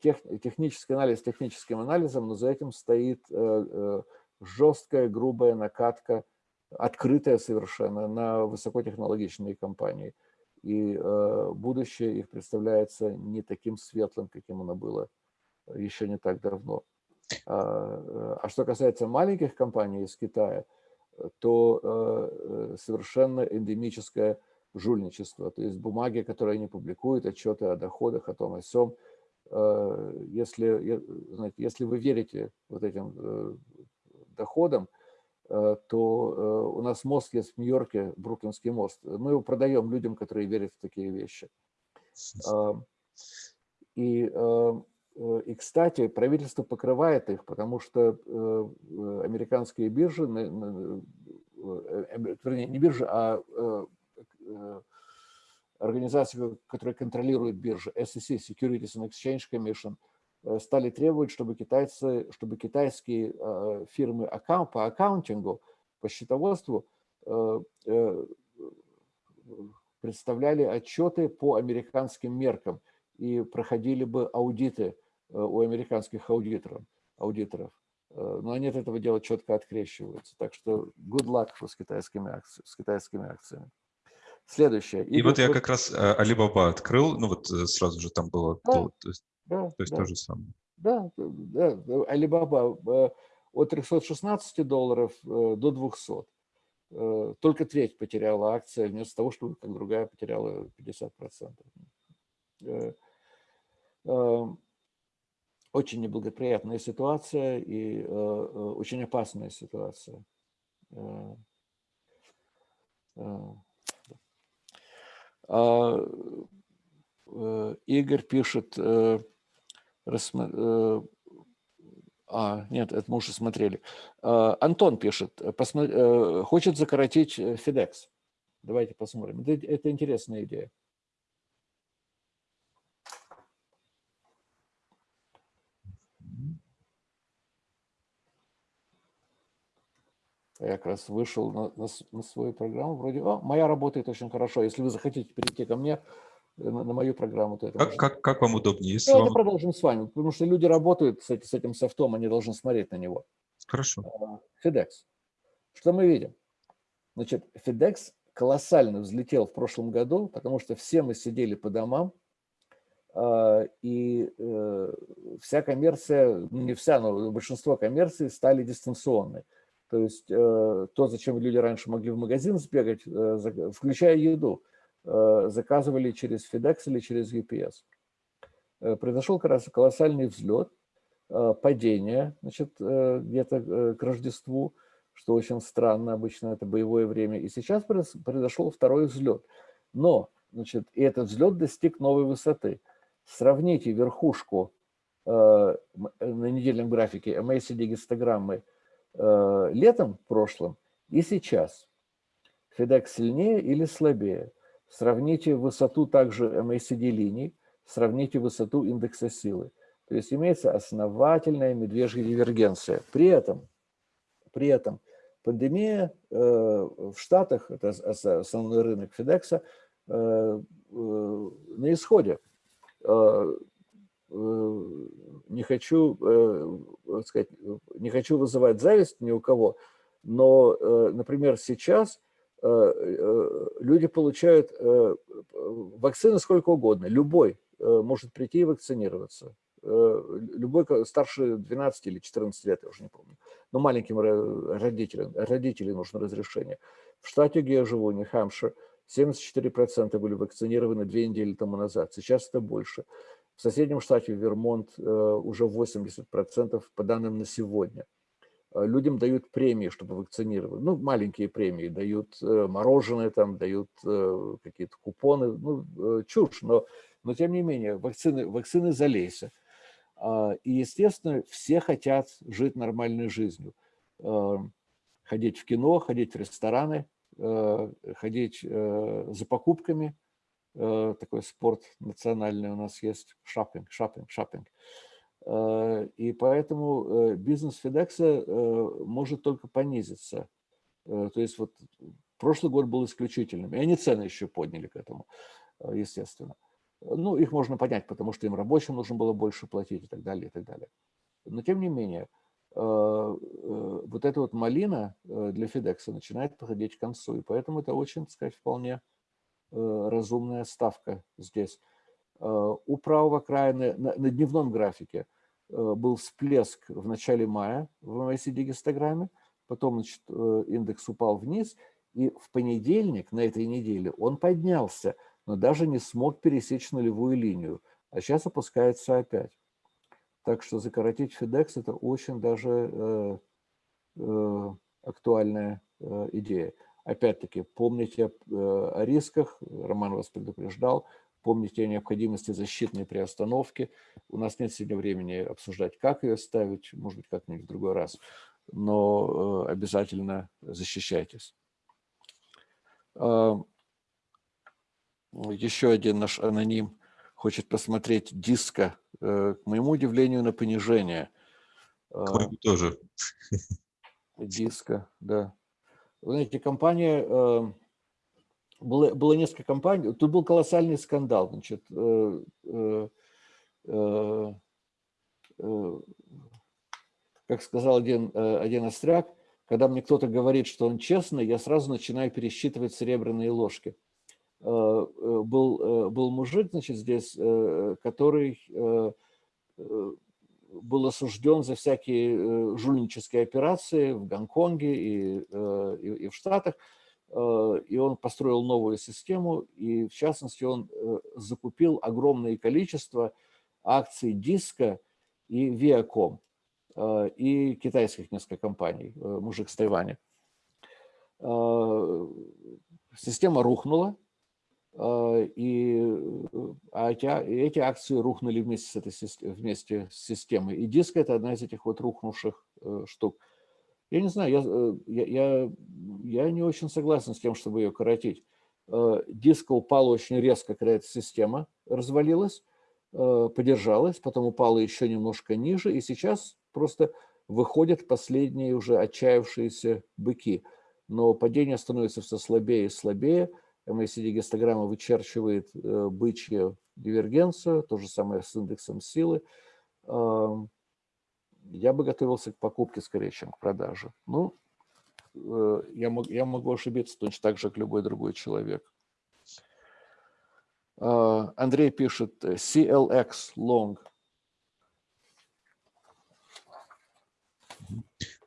тех, технический анализ техническим анализом, но за этим стоит э, э, жесткая, грубая накатка, открытая совершенно на высокотехнологичные компании. И э, будущее их представляется не таким светлым, каким оно было еще не так давно. А, а что касается маленьких компаний из Китая, то совершенно эндемическое жульничество. То есть бумаги, которые они публикуют, отчеты о доходах, о том, о сём – Э, если, знаете, если вы верите вот этим э, доходам, то у нас мост есть в Нью-Йорке, Бруклинский мост. Мы его продаем людям, которые верят в такие вещи. И, и, кстати, правительство покрывает их, потому что американские биржи, вернее, не биржи, а организации, которая контролирует биржи, SEC, Securities and Exchange Commission, э, стали требовать, чтобы, китайцы, чтобы китайские э, фирмы по аккаунтингу, по счетоводству э, представляли отчеты по американским меркам и проходили бы аудиты у американских аудиторов. аудиторов. Но они от этого дела четко открещиваются. Так что good luck с китайскими, акциями, с китайскими акциями. Следующее. И, и вот я как раз Alibaba открыл, ну вот э, сразу же там было, да, то, то есть, да, то, есть да. то же самое. Да, да, Alibaba э, от 316 долларов э, до 200. Только треть потеряла акция, вместо того, чтобы как другая потеряла 50%. Очень неблагоприятная ситуация и очень опасная ситуация. А, э, Игорь пишет, э, э, а, нет, это мы уже смотрели. А, Антон пишет, хочет закоротить FedEx. Давайте посмотрим. Это, это интересная идея. Я как раз вышел на, на, на свою программу, вроде, о, моя работает очень хорошо. Если вы захотите перейти ко мне, э, на, на мою программу, то это как, как, как вам удобнее? Если Давайте вам... продолжим с вами, потому что люди работают с, с этим софтом, они должны смотреть на него. Хорошо. А, FedEx. Что мы видим? Значит, FedEx колоссально взлетел в прошлом году, потому что все мы сидели по домам, а, и э, вся коммерция, ну, не вся, но большинство коммерции стали дистанционной. То есть э, то, зачем люди раньше могли в магазин сбегать, э, включая еду, э, заказывали через FedEx или через UPS. Произошел колоссальный взлет, падение значит, где-то к Рождеству, что очень странно, обычно это боевое время. И сейчас произошел второй взлет. Но значит, и этот взлет достиг новой высоты. Сравните верхушку на недельном графике MACD гистограммы – Э, летом прошлым и сейчас. FedEx сильнее или слабее? Сравните высоту также MACD линий, сравните высоту индекса силы. То есть имеется основательная медвежья дивергенция. При этом, при этом пандемия э, в Штатах, это основной рынок э, э, на исходе. Э, не хочу, э, сказать, не хочу вызывать зависть ни у кого, но, э, например, сейчас люди получают вакцины сколько угодно, любой может прийти и вакцинироваться. Любой старше 12 или 14 лет, я уже не помню. Но маленьким родителям, родителям нужно разрешение. В штате, где я живу, Нью-Хэмпшир, 74% были вакцинированы две недели тому назад. Сейчас это больше. В соседнем штате Вермонт э, уже 80% по данным на сегодня. Э, людям дают премии, чтобы вакцинировать. Ну, маленькие премии, дают э, мороженое, там, дают какие-то купоны. Ну, чушь, но, но тем не менее, вакцины, вакцины залейся. А, и, естественно, все хотят жить нормальной жизнью. Ходить в кино, ходить в рестораны, ходить за покупками – такой спорт национальный у нас есть, шопинг, шопинг, шопинг. Э, и поэтому э, бизнес Федекса может только понизиться. То есть вот прошлый год был исключительным, и они цены еще подняли к этому, естественно. Ну, их можно понять, потому что им рабочим нужно было больше платить и так далее, и так далее. Но тем не менее, вот эта вот малина для Федекса начинает подходить к концу, и поэтому это очень, так сказать, вполне Э, разумная ставка здесь. Э, у правого края на, на дневном графике э, был всплеск в начале мая в MACD-гистограмме, потом значит, индекс упал вниз, и в понедельник на этой неделе он поднялся, но даже не смог пересечь нулевую линию, а сейчас опускается опять. Так что закоротить FedEx – это очень даже э, э, актуальная идея. Опять-таки, помните о рисках, Роман вас предупреждал, помните о необходимости защитной приостановки. У нас нет сегодня времени обсуждать, как ее ставить, может быть, как-нибудь в другой раз, но обязательно защищайтесь. Еще один наш аноним хочет посмотреть диска, э, к моему удивлению, на понижение. К моему тоже. Диска, да. Знаете, компания, э, было, было несколько компаний, тут был колоссальный скандал, значит, э, как сказал один, один остряк, когда мне кто-то говорит, что он честный, я сразу начинаю пересчитывать серебряные ложки. Э, э, был, э, был мужик, значит, здесь, который был осужден за всякие жульнические операции в Гонконге и, и, и в Штатах, и он построил новую систему, и в частности он закупил огромное количество акций Диска и Viacom, и китайских несколько компаний, мужик с Тайваня. Система рухнула, и э, а эти, а, эти акции рухнули вместе с, этой, вместе с системой. И диск – это одна из этих вот рухнувших э, штук. Я не знаю, я, э, я, я, не очень согласен с тем, чтобы ее коротить. Диск упал очень резко, когда эта система развалилась, подержалась, потом упала еще немножко ниже, и сейчас просто выходят последние уже отчаявшиеся быки. Но падение становится все слабее и слабее – MACD-гистограмма вычерчивает э, бычью дивергенцию, то же самое с индексом силы. Я бы готовился к покупке скорее, чем к продаже. Ну, э, я, мог, я могу ошибиться точно так же, как любой другой человек. А, Андрей пишет CLX long.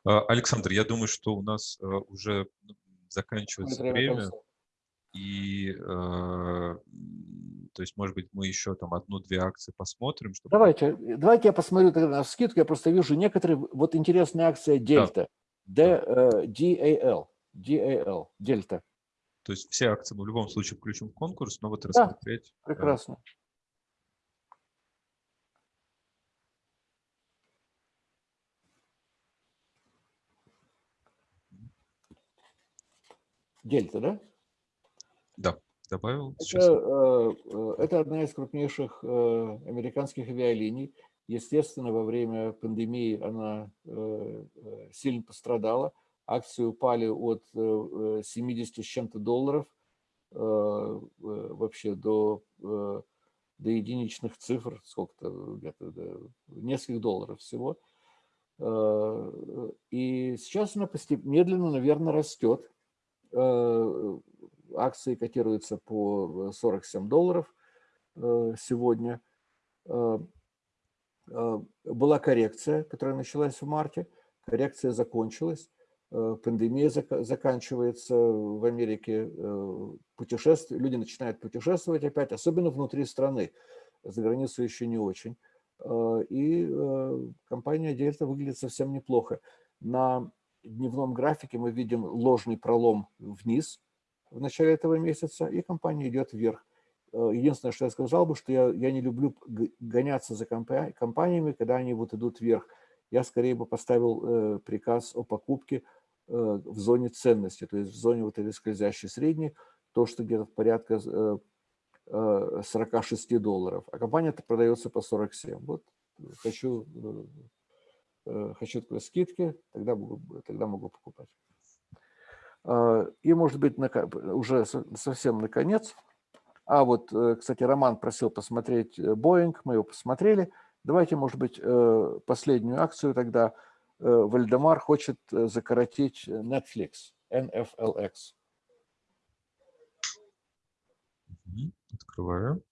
А, Александр, я думаю, что у нас э, уже заканчивается время. И, э, то есть, может быть, мы еще там одну-две акции посмотрим. Чтобы... Давайте, давайте я посмотрю тогда на скидку. Я просто вижу некоторые, вот интересная акция Дельта. Да. D, DAL, DAL, Дельта. То есть все акции мы в любом случае включим в конкурс, но вот рассмотреть. Да, прекрасно. Дельта, да? Да, добавил. Это, э, э, это одна из крупнейших э, американских авиалиний. Естественно, во время пандемии она сильно пострадала. Акции упали от 70 с чем-то долларов вообще до, до единичных цифр, сколько-то, где-то нескольких долларов всего. И сейчас она постепенно, медленно, наверное, растет акции котируются по 47 долларов э, сегодня. Э, э, была коррекция, которая началась в марте. Коррекция закончилась. Пандемия заканчивается в Америке. Путешествия, люди начинают путешествовать опять, особенно внутри страны. За границу еще не очень. И компания Дельта выглядит совсем неплохо. На дневном графике мы видим ложный пролом вниз – в начале этого месяца, и компания идет вверх. Э, единственное, что я сказал бы, что я, я не люблю гоняться за компаниями, когда они вот идут вверх. Я скорее бы поставил э, приказ о покупке э, в зоне ценности, то есть в зоне вот этой скользящей средней, то, что где-то порядка 46 долларов, а компания-то продается по 47. Вот хочу, хочу такой скидки, тогда могу, тогда могу покупать. А, и, может быть, уже совсем наконец. А вот, э, кстати, Роман просил посмотреть Boeing, мы его посмотрели. Давайте, может быть, э, последнюю акцию тогда. Э, Вальдемар хочет закоротить Netflix, NFLX. Открываю.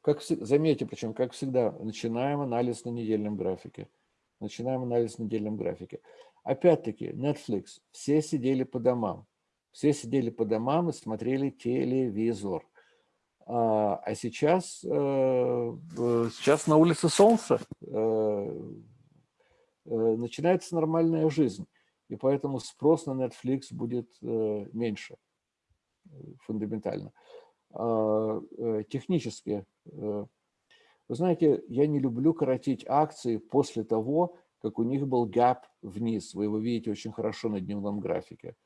Как, заметьте, причем, как всегда, начинаем анализ на недельном графике. Начинаем анализ на недельном графике. Опять-таки, Netflix, все сидели по домам. Все сидели по домам и смотрели телевизор. А, а сейчас, э, сейчас на улице солнце. Э, начинается нормальная жизнь. И поэтому спрос на Netflix будет меньше фундаментально. А, технически, вы знаете, я не люблю коротить акции после того, как у них был гэп вниз. Вы его видите очень хорошо на дневном графике.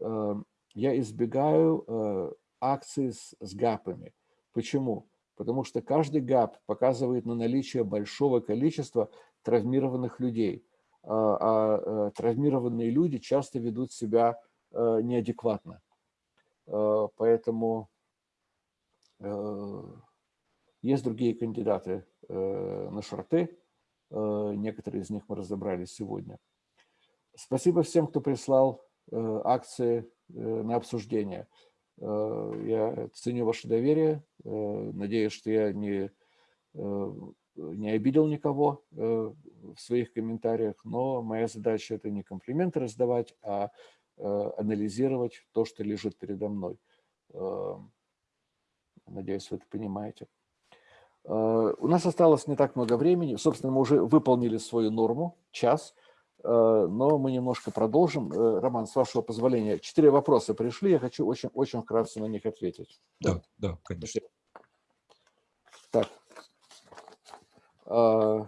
Я избегаю акции с, с гэпами. Почему? Потому что каждый гэп показывает на наличие большого количества травмированных людей. А, а э, травмированные люди часто ведут себя э, неадекватно. Э, поэтому есть другие кандидаты на шорты. Некоторые из них мы разобрали сегодня. Спасибо всем, кто прислал акции на обсуждение. Э, я ценю ваше доверие. Э, надеюсь, что я не, э, не обидел никого в своих комментариях, но моя задача – это не комплименты раздавать, а анализировать то, что лежит передо мной. Надеюсь, вы это понимаете. У нас осталось не так много времени. Собственно, мы уже выполнили свою норму, час. Э, но мы немножко продолжим. Э, Роман, с вашего позволения, четыре вопроса пришли, я хочу очень, очень вкратце на них ответить. Да, да, конечно. Так. Э,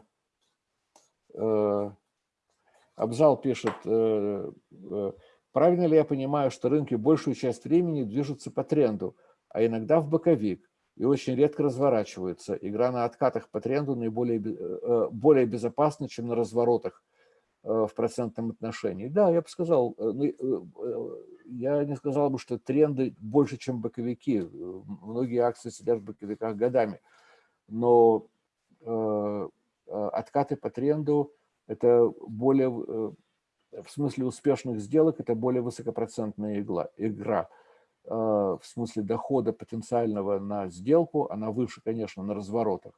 Абзал пишет, правильно ли я понимаю, что рынки большую часть времени движутся по тренду, а иногда в боковик и очень редко разворачиваются. Игра на откатах по тренду наиболее более безопасна, чем на разворотах Э, в процентном отношении. Да, я бы сказал, э, ну, э, я не сказал бы, что тренды больше, чем боковики. Многие акции сидят в боковиках годами. Но откаты по тренду – это более, в смысле успешных сделок, это более высокопроцентная игла, игра. В смысле дохода потенциального на сделку, она выше, конечно, на разворотах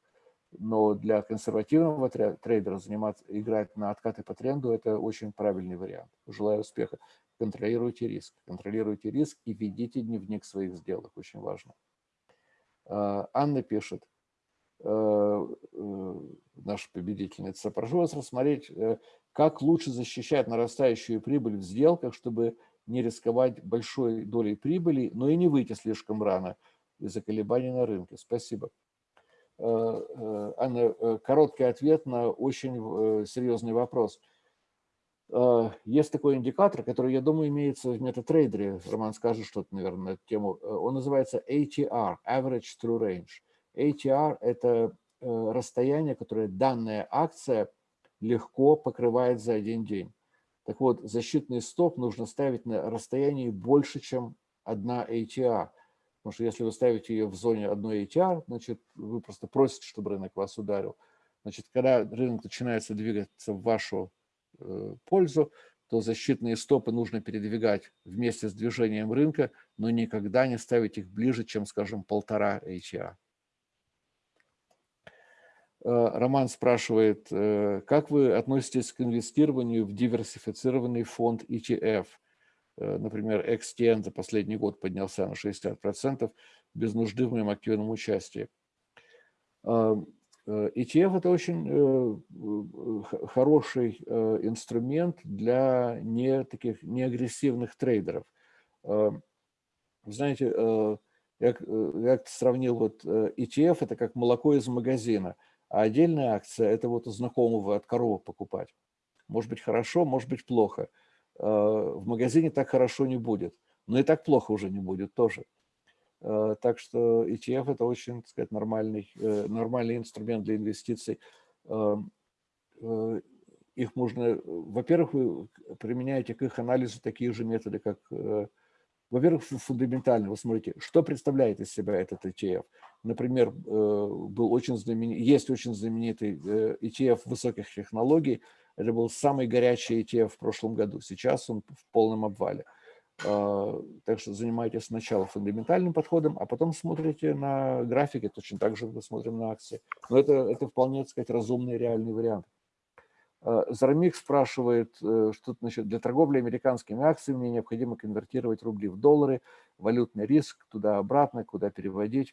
но для консервативного трейдера заниматься, играть на откаты по тренду – это очень правильный вариант. Желаю успеха. Контролируйте риск. Контролируйте риск и ведите дневник своих сделок. Очень важно. А, Анна пишет, э, э, наша победительница, прошу вас рассмотреть, э, как лучше защищать нарастающую прибыль в сделках, чтобы не рисковать большой долей прибыли, но и не выйти слишком рано из-за колебаний на рынке. Спасибо. Э, э, Анна, э, короткий ответ на очень серьезный вопрос. Есть такой индикатор, который, я думаю, имеется в метатрейдере. Роман скажет что-то, наверное, на эту тему. Он называется ATR, Average True Range. ATR – это расстояние, которое данная акция легко покрывает за один день. Так вот, защитный стоп нужно ставить на расстоянии больше, чем одна ATR. Потому что если вы ставите ее в зоне одной ATR, значит, вы просто просите, чтобы рынок вас ударил. Значит, когда рынок начинается двигаться в вашу э, пользу, то защитные стопы нужно передвигать вместе с движением рынка, но никогда не ставить их ближе, чем, скажем, полтора ATR. Э, Роман спрашивает, э, как вы относитесь к инвестированию в диверсифицированный фонд ETF – Э, например, XTN за последний год поднялся на 60% без нужды в моем активном участии. ETF – это очень хороший инструмент для не таких неагрессивных трейдеров. А, знаете, я, я сравнил вот ETF – это как молоко из магазина, а отдельная акция – это вот у знакомого от коровы покупать. Может быть хорошо, может быть плохо – Э, в магазине так хорошо не будет. Но и так плохо уже не будет тоже. Э, так что ETF – это очень, так сказать, нормальный, э, нормальный инструмент для инвестиций. Их можно, во-первых, вы применяете к их анализу такие же методы, как, во-первых, фундаментально. Вы смотрите, что представляет из себя этот ETF. Например, был очень знаменит, есть очень знаменитый ETF высоких технологий – это был самый горячий ETF в прошлом году. Сейчас он в полном обвале. А, так что занимайтесь сначала фундаментальным подходом, а потом смотрите на графики, точно так же мы смотрим на акции. Но это, это вполне, так сказать, разумный реальный вариант. А, Зарамик спрашивает, э, что значит, для торговли американскими акциями мне необходимо конвертировать рубли в доллары, валютный риск, туда-обратно, куда переводить.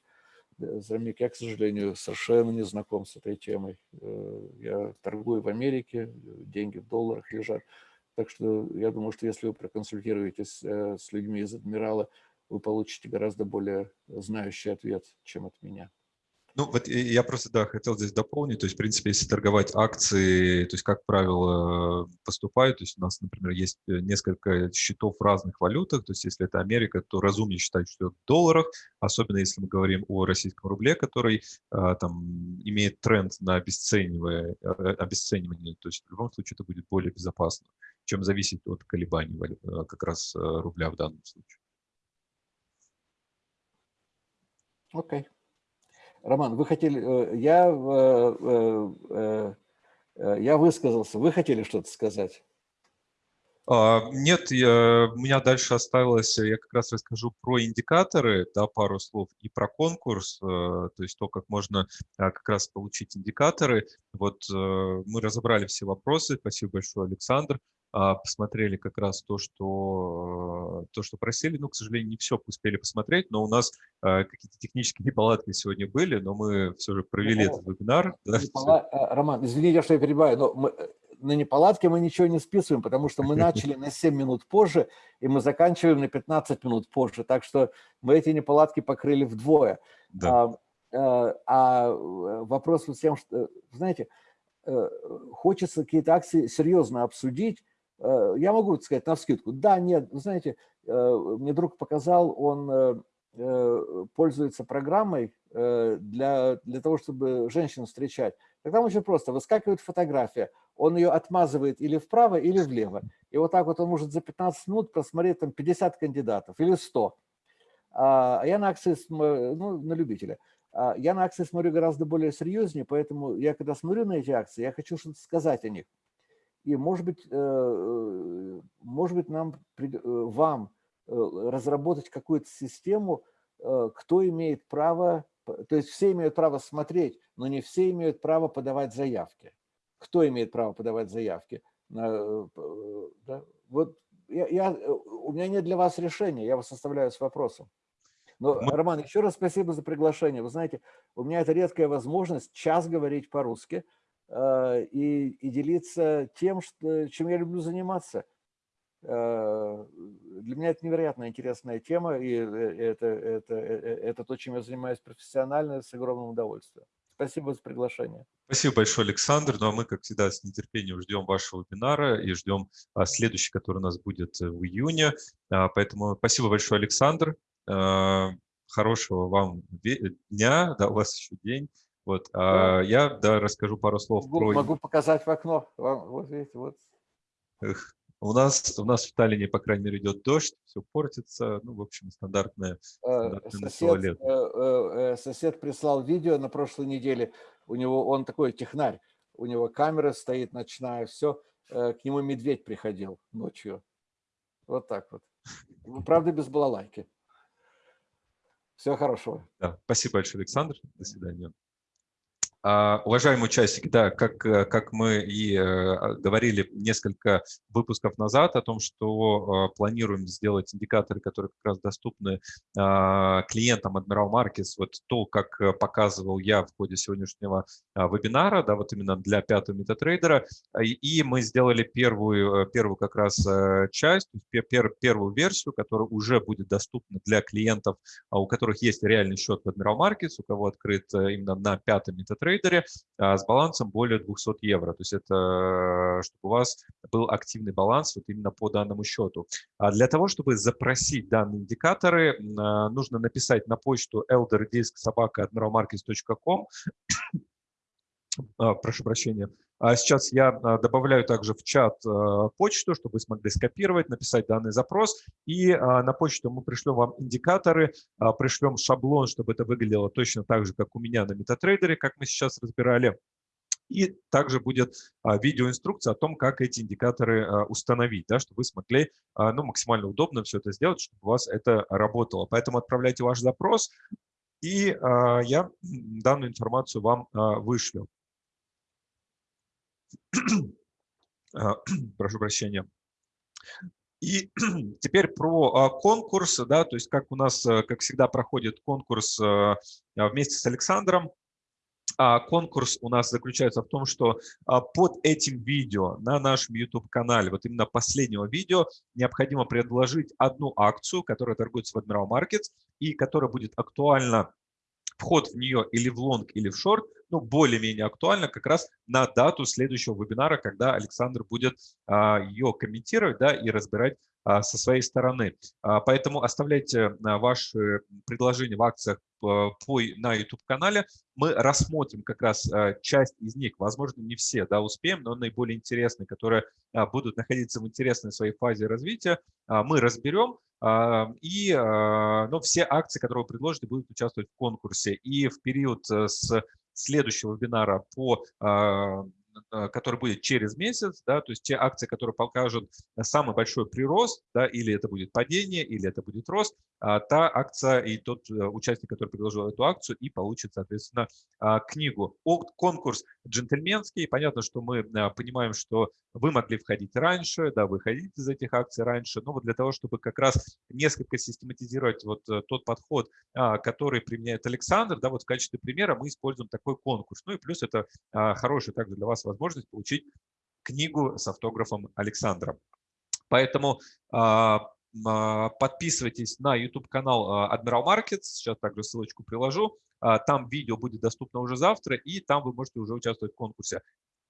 Замик, я, к сожалению, совершенно не знаком с этой темой. Я торгую в Америке, деньги в долларах лежат. Так что я думаю, что если вы проконсультируетесь с людьми из Адмирала, вы получите гораздо более знающий ответ, чем от меня. Ну, вот я просто, да, хотел здесь дополнить, то есть, в принципе, если торговать акции, то есть, как правило, поступают, то есть, у нас, например, есть э, несколько счетов в разных валютах, то есть, если это Америка, то разумнее считать, что в долларах, особенно если мы говорим о российском рубле, который а, там имеет тренд на обесценивание, э, обесценивание, то есть, в любом случае, это будет более безопасно, чем зависит от колебаний э, как раз рубля в данном случае. Окей. Okay. Роман, вы хотели, э, я, э, э, я высказался, вы хотели что-то сказать? А, нет, я, у меня дальше осталось, я как раз расскажу про индикаторы, да, пару слов, и про конкурс, то есть то, как можно а, как раз получить индикаторы. Вот мы разобрали все вопросы, спасибо большое, Александр. А, посмотрели как раз то, что, то, что просили. Ну, к сожалению, не все успели посмотреть, но у нас а, какие-то технические неполадки сегодня были, но мы все же провели ну, этот вебинар. Да, Непола... Роман, извините, что я перебиваю, но мы, на неполадки мы ничего не списываем, потому что мы начали на 7 минут позже, и мы заканчиваем на 15 минут позже, так что мы эти неполадки покрыли вдвое. Да. А, а вопрос в тем, что, знаете, э, хочется какие-то акции серьезно обсудить, Э, я могу сказать на вскидку, да, нет, вы знаете, э, мне друг показал, он э, пользуется программой для, для того, чтобы женщин встречать. Тогда очень просто, выскакивает фотография, он ее отмазывает или вправо, или влево. И вот так вот он может за 15 минут просмотреть там 50 кандидатов или 100. А я на акции, ну, на любителя. А я на акции смотрю гораздо более серьезнее, поэтому я, когда смотрю на эти акции, я хочу что-то сказать о них. И, может быть, э, э, может быть нам, э, вам разработать какую-то систему, кто имеет право, то есть все имеют право смотреть, но не все имеют право подавать заявки. Кто имеет право подавать заявки? Да? Вот я, я, у меня нет для вас решения, я вас оставляю с вопросом. Но, Роман, еще раз спасибо за приглашение. Вы знаете, у меня это редкая возможность час говорить по-русски – и, и делиться тем, что, чем я люблю заниматься. Э, для меня это невероятно интересная тема, и э, это, это, это то, чем я занимаюсь профессионально, с огромным удовольствием. Спасибо за приглашение. Спасибо большое, Александр. Ну а мы, как всегда, с нетерпением ждем вашего вебинара и ждем а, следующий, который у нас будет в июне. А, поэтому спасибо большое, Александр. Хорошего вам дня, да, у вас еще день. Вот, а я да, расскажу пару слов могу, про... Могу показать в окно. Вот видите, вот. Эх, у нас, у нас в Таллине, по крайней мере, идет дождь, все портится. Ну, в общем, стандартное, э, стандартное сосед. Э, э, сосед прислал видео на прошлой неделе. У него, он такой технарь, у него камера стоит ночная, все. К нему медведь приходил ночью. Вот так вот. Ну, правда, без балалайки. Всего хорошего. Да, спасибо большое, Александр. До свидания. А, уважаемые участники, да, как, э, как мы и э, говорили несколько выпусков назад о том, что э, планируем сделать индикаторы, которые как раз доступны а, клиентам Admiral Markets, вот то, как показывал я в ходе сегодняшнего а, вебинара, да, вот именно для пятого метатрейдера, и мы сделали первую, первую как раз часть, пер, первую версию, которая уже будет доступна для клиентов, у которых есть реальный счет в Admiral Markets, у кого открыт именно на пятом метатрейдере, трейдере а, с балансом более 200 евро. То есть это чтобы у вас был активный баланс вот именно по данному счету. А для того, чтобы запросить данные индикаторы, а, нужно написать на почту elderdisk.sobaka.admiralmarkets.com прошу прощения, а сейчас я а, добавляю также в чат а, почту, чтобы вы смогли скопировать, написать данный запрос. И а, на почту мы пришлем вам индикаторы, пришлем шаблон, чтобы это выглядело точно так же, как у меня на MetaTrader, как мы сейчас разбирали. И также будет видеоинструкция о том, как эти индикаторы установить, да, чтобы вы смогли ну, максимально удобно все это сделать, чтобы у вас это работало. Поэтому отправляйте ваш запрос, и я данную информацию вам вышлю. А, прошу прощения. И теперь про конкурс, да, то есть как у нас, как всегда, проходит конкурс вместе с Александром. А конкурс у нас заключается в том, что а, под этим видео на нашем YouTube-канале, вот именно последнего видео, необходимо предложить одну акцию, которая торгуется в Admiral Markets и которая будет актуальна вход в нее или в лонг, или в шорт, ну, более-менее актуально как раз на дату следующего вебинара, когда Александр будет а, ее комментировать да, и разбирать со своей стороны. А, поэтому оставляйте а, ваши предложения в акциях на YouTube-канале. Мы рассмотрим как раз часть из них, возможно, не все да, успеем, но наиболее интересные, которые будут находиться в интересной своей фазе развития, мы разберем. И ну, все акции, которые вы предложите, будут участвовать в конкурсе. И в период э, с следующего вебинара по который будет через месяц, да, то есть те акции, которые покажут самый большой прирост, да, или это будет падение, или это будет рост, а та акция и тот э, участник, который предложил эту акцию, и получит, соответственно, а, книгу. Конкурс джентльменский. Понятно, что мы э, понимаем, что вы могли входить раньше, да, вы ходите из этих акций раньше, но вот для того, чтобы как раз несколько систематизировать вот тот подход, а, который применяет Александр, да, вот в качестве примера мы используем такой конкурс. Ну и плюс это хороший также для вас возможность получить книгу с автографом Александра. Поэтому а, а, подписывайтесь на YouTube-канал а, Admiral Markets, сейчас также ссылочку приложу. Там видео будет доступно уже завтра, и там вы можете уже участвовать в конкурсе.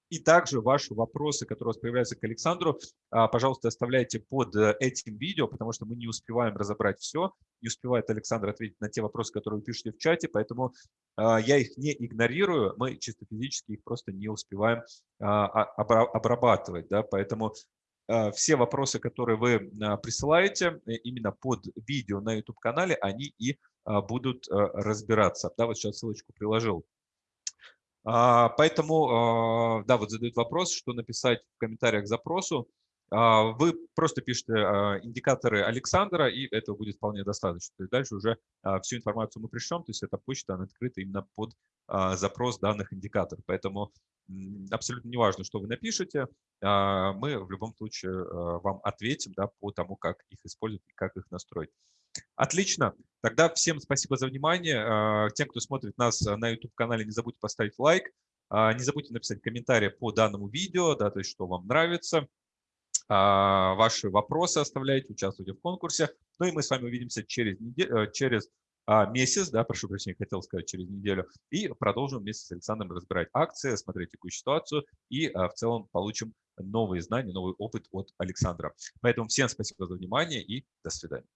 И также ваши вопросы, которые у вас появляются к Александру, а, пожалуйста, оставляйте под э, этим видео, потому что мы не успеваем разобрать все. Не успевает Александр ответить на те вопросы, которые вы пишете в чате, поэтому а, я их не игнорирую, мы чисто физически их просто не успеваем а, обрабатывать. Да? Поэтому все вопросы, которые вы присылаете э, именно под видео на YouTube-канале, они и будут э, разбираться. Да, вот сейчас ссылочку приложил. А, поэтому, а, да, вот задают вопрос, что написать в комментариях к запросу. А, вы просто пишете индикаторы Александра, и этого будет вполне достаточно. То есть дальше уже всю информацию мы пришлем, то есть эта почта она открыта именно под запрос данных индикаторов. Поэтому абсолютно не важно, что вы напишете, мы в любом случае вам ответим да, по тому, как их использовать и как их настроить. Отлично. Тогда всем спасибо за внимание. А, тем, кто смотрит нас на YouTube-канале, не забудьте поставить лайк. А, не забудьте написать комментарий по данному видео, да, то есть что вам нравится. А, ваши вопросы оставляйте, участвуйте в конкурсе. Ну и мы с вами увидимся через, неделю, э, через месяц, да, прошу прощения, хотел сказать через неделю, и продолжим вместе с Александром разбирать акции, смотреть текущую ситуацию и в целом получим новые знания, новый опыт от Александра. Поэтому всем спасибо за внимание и до свидания.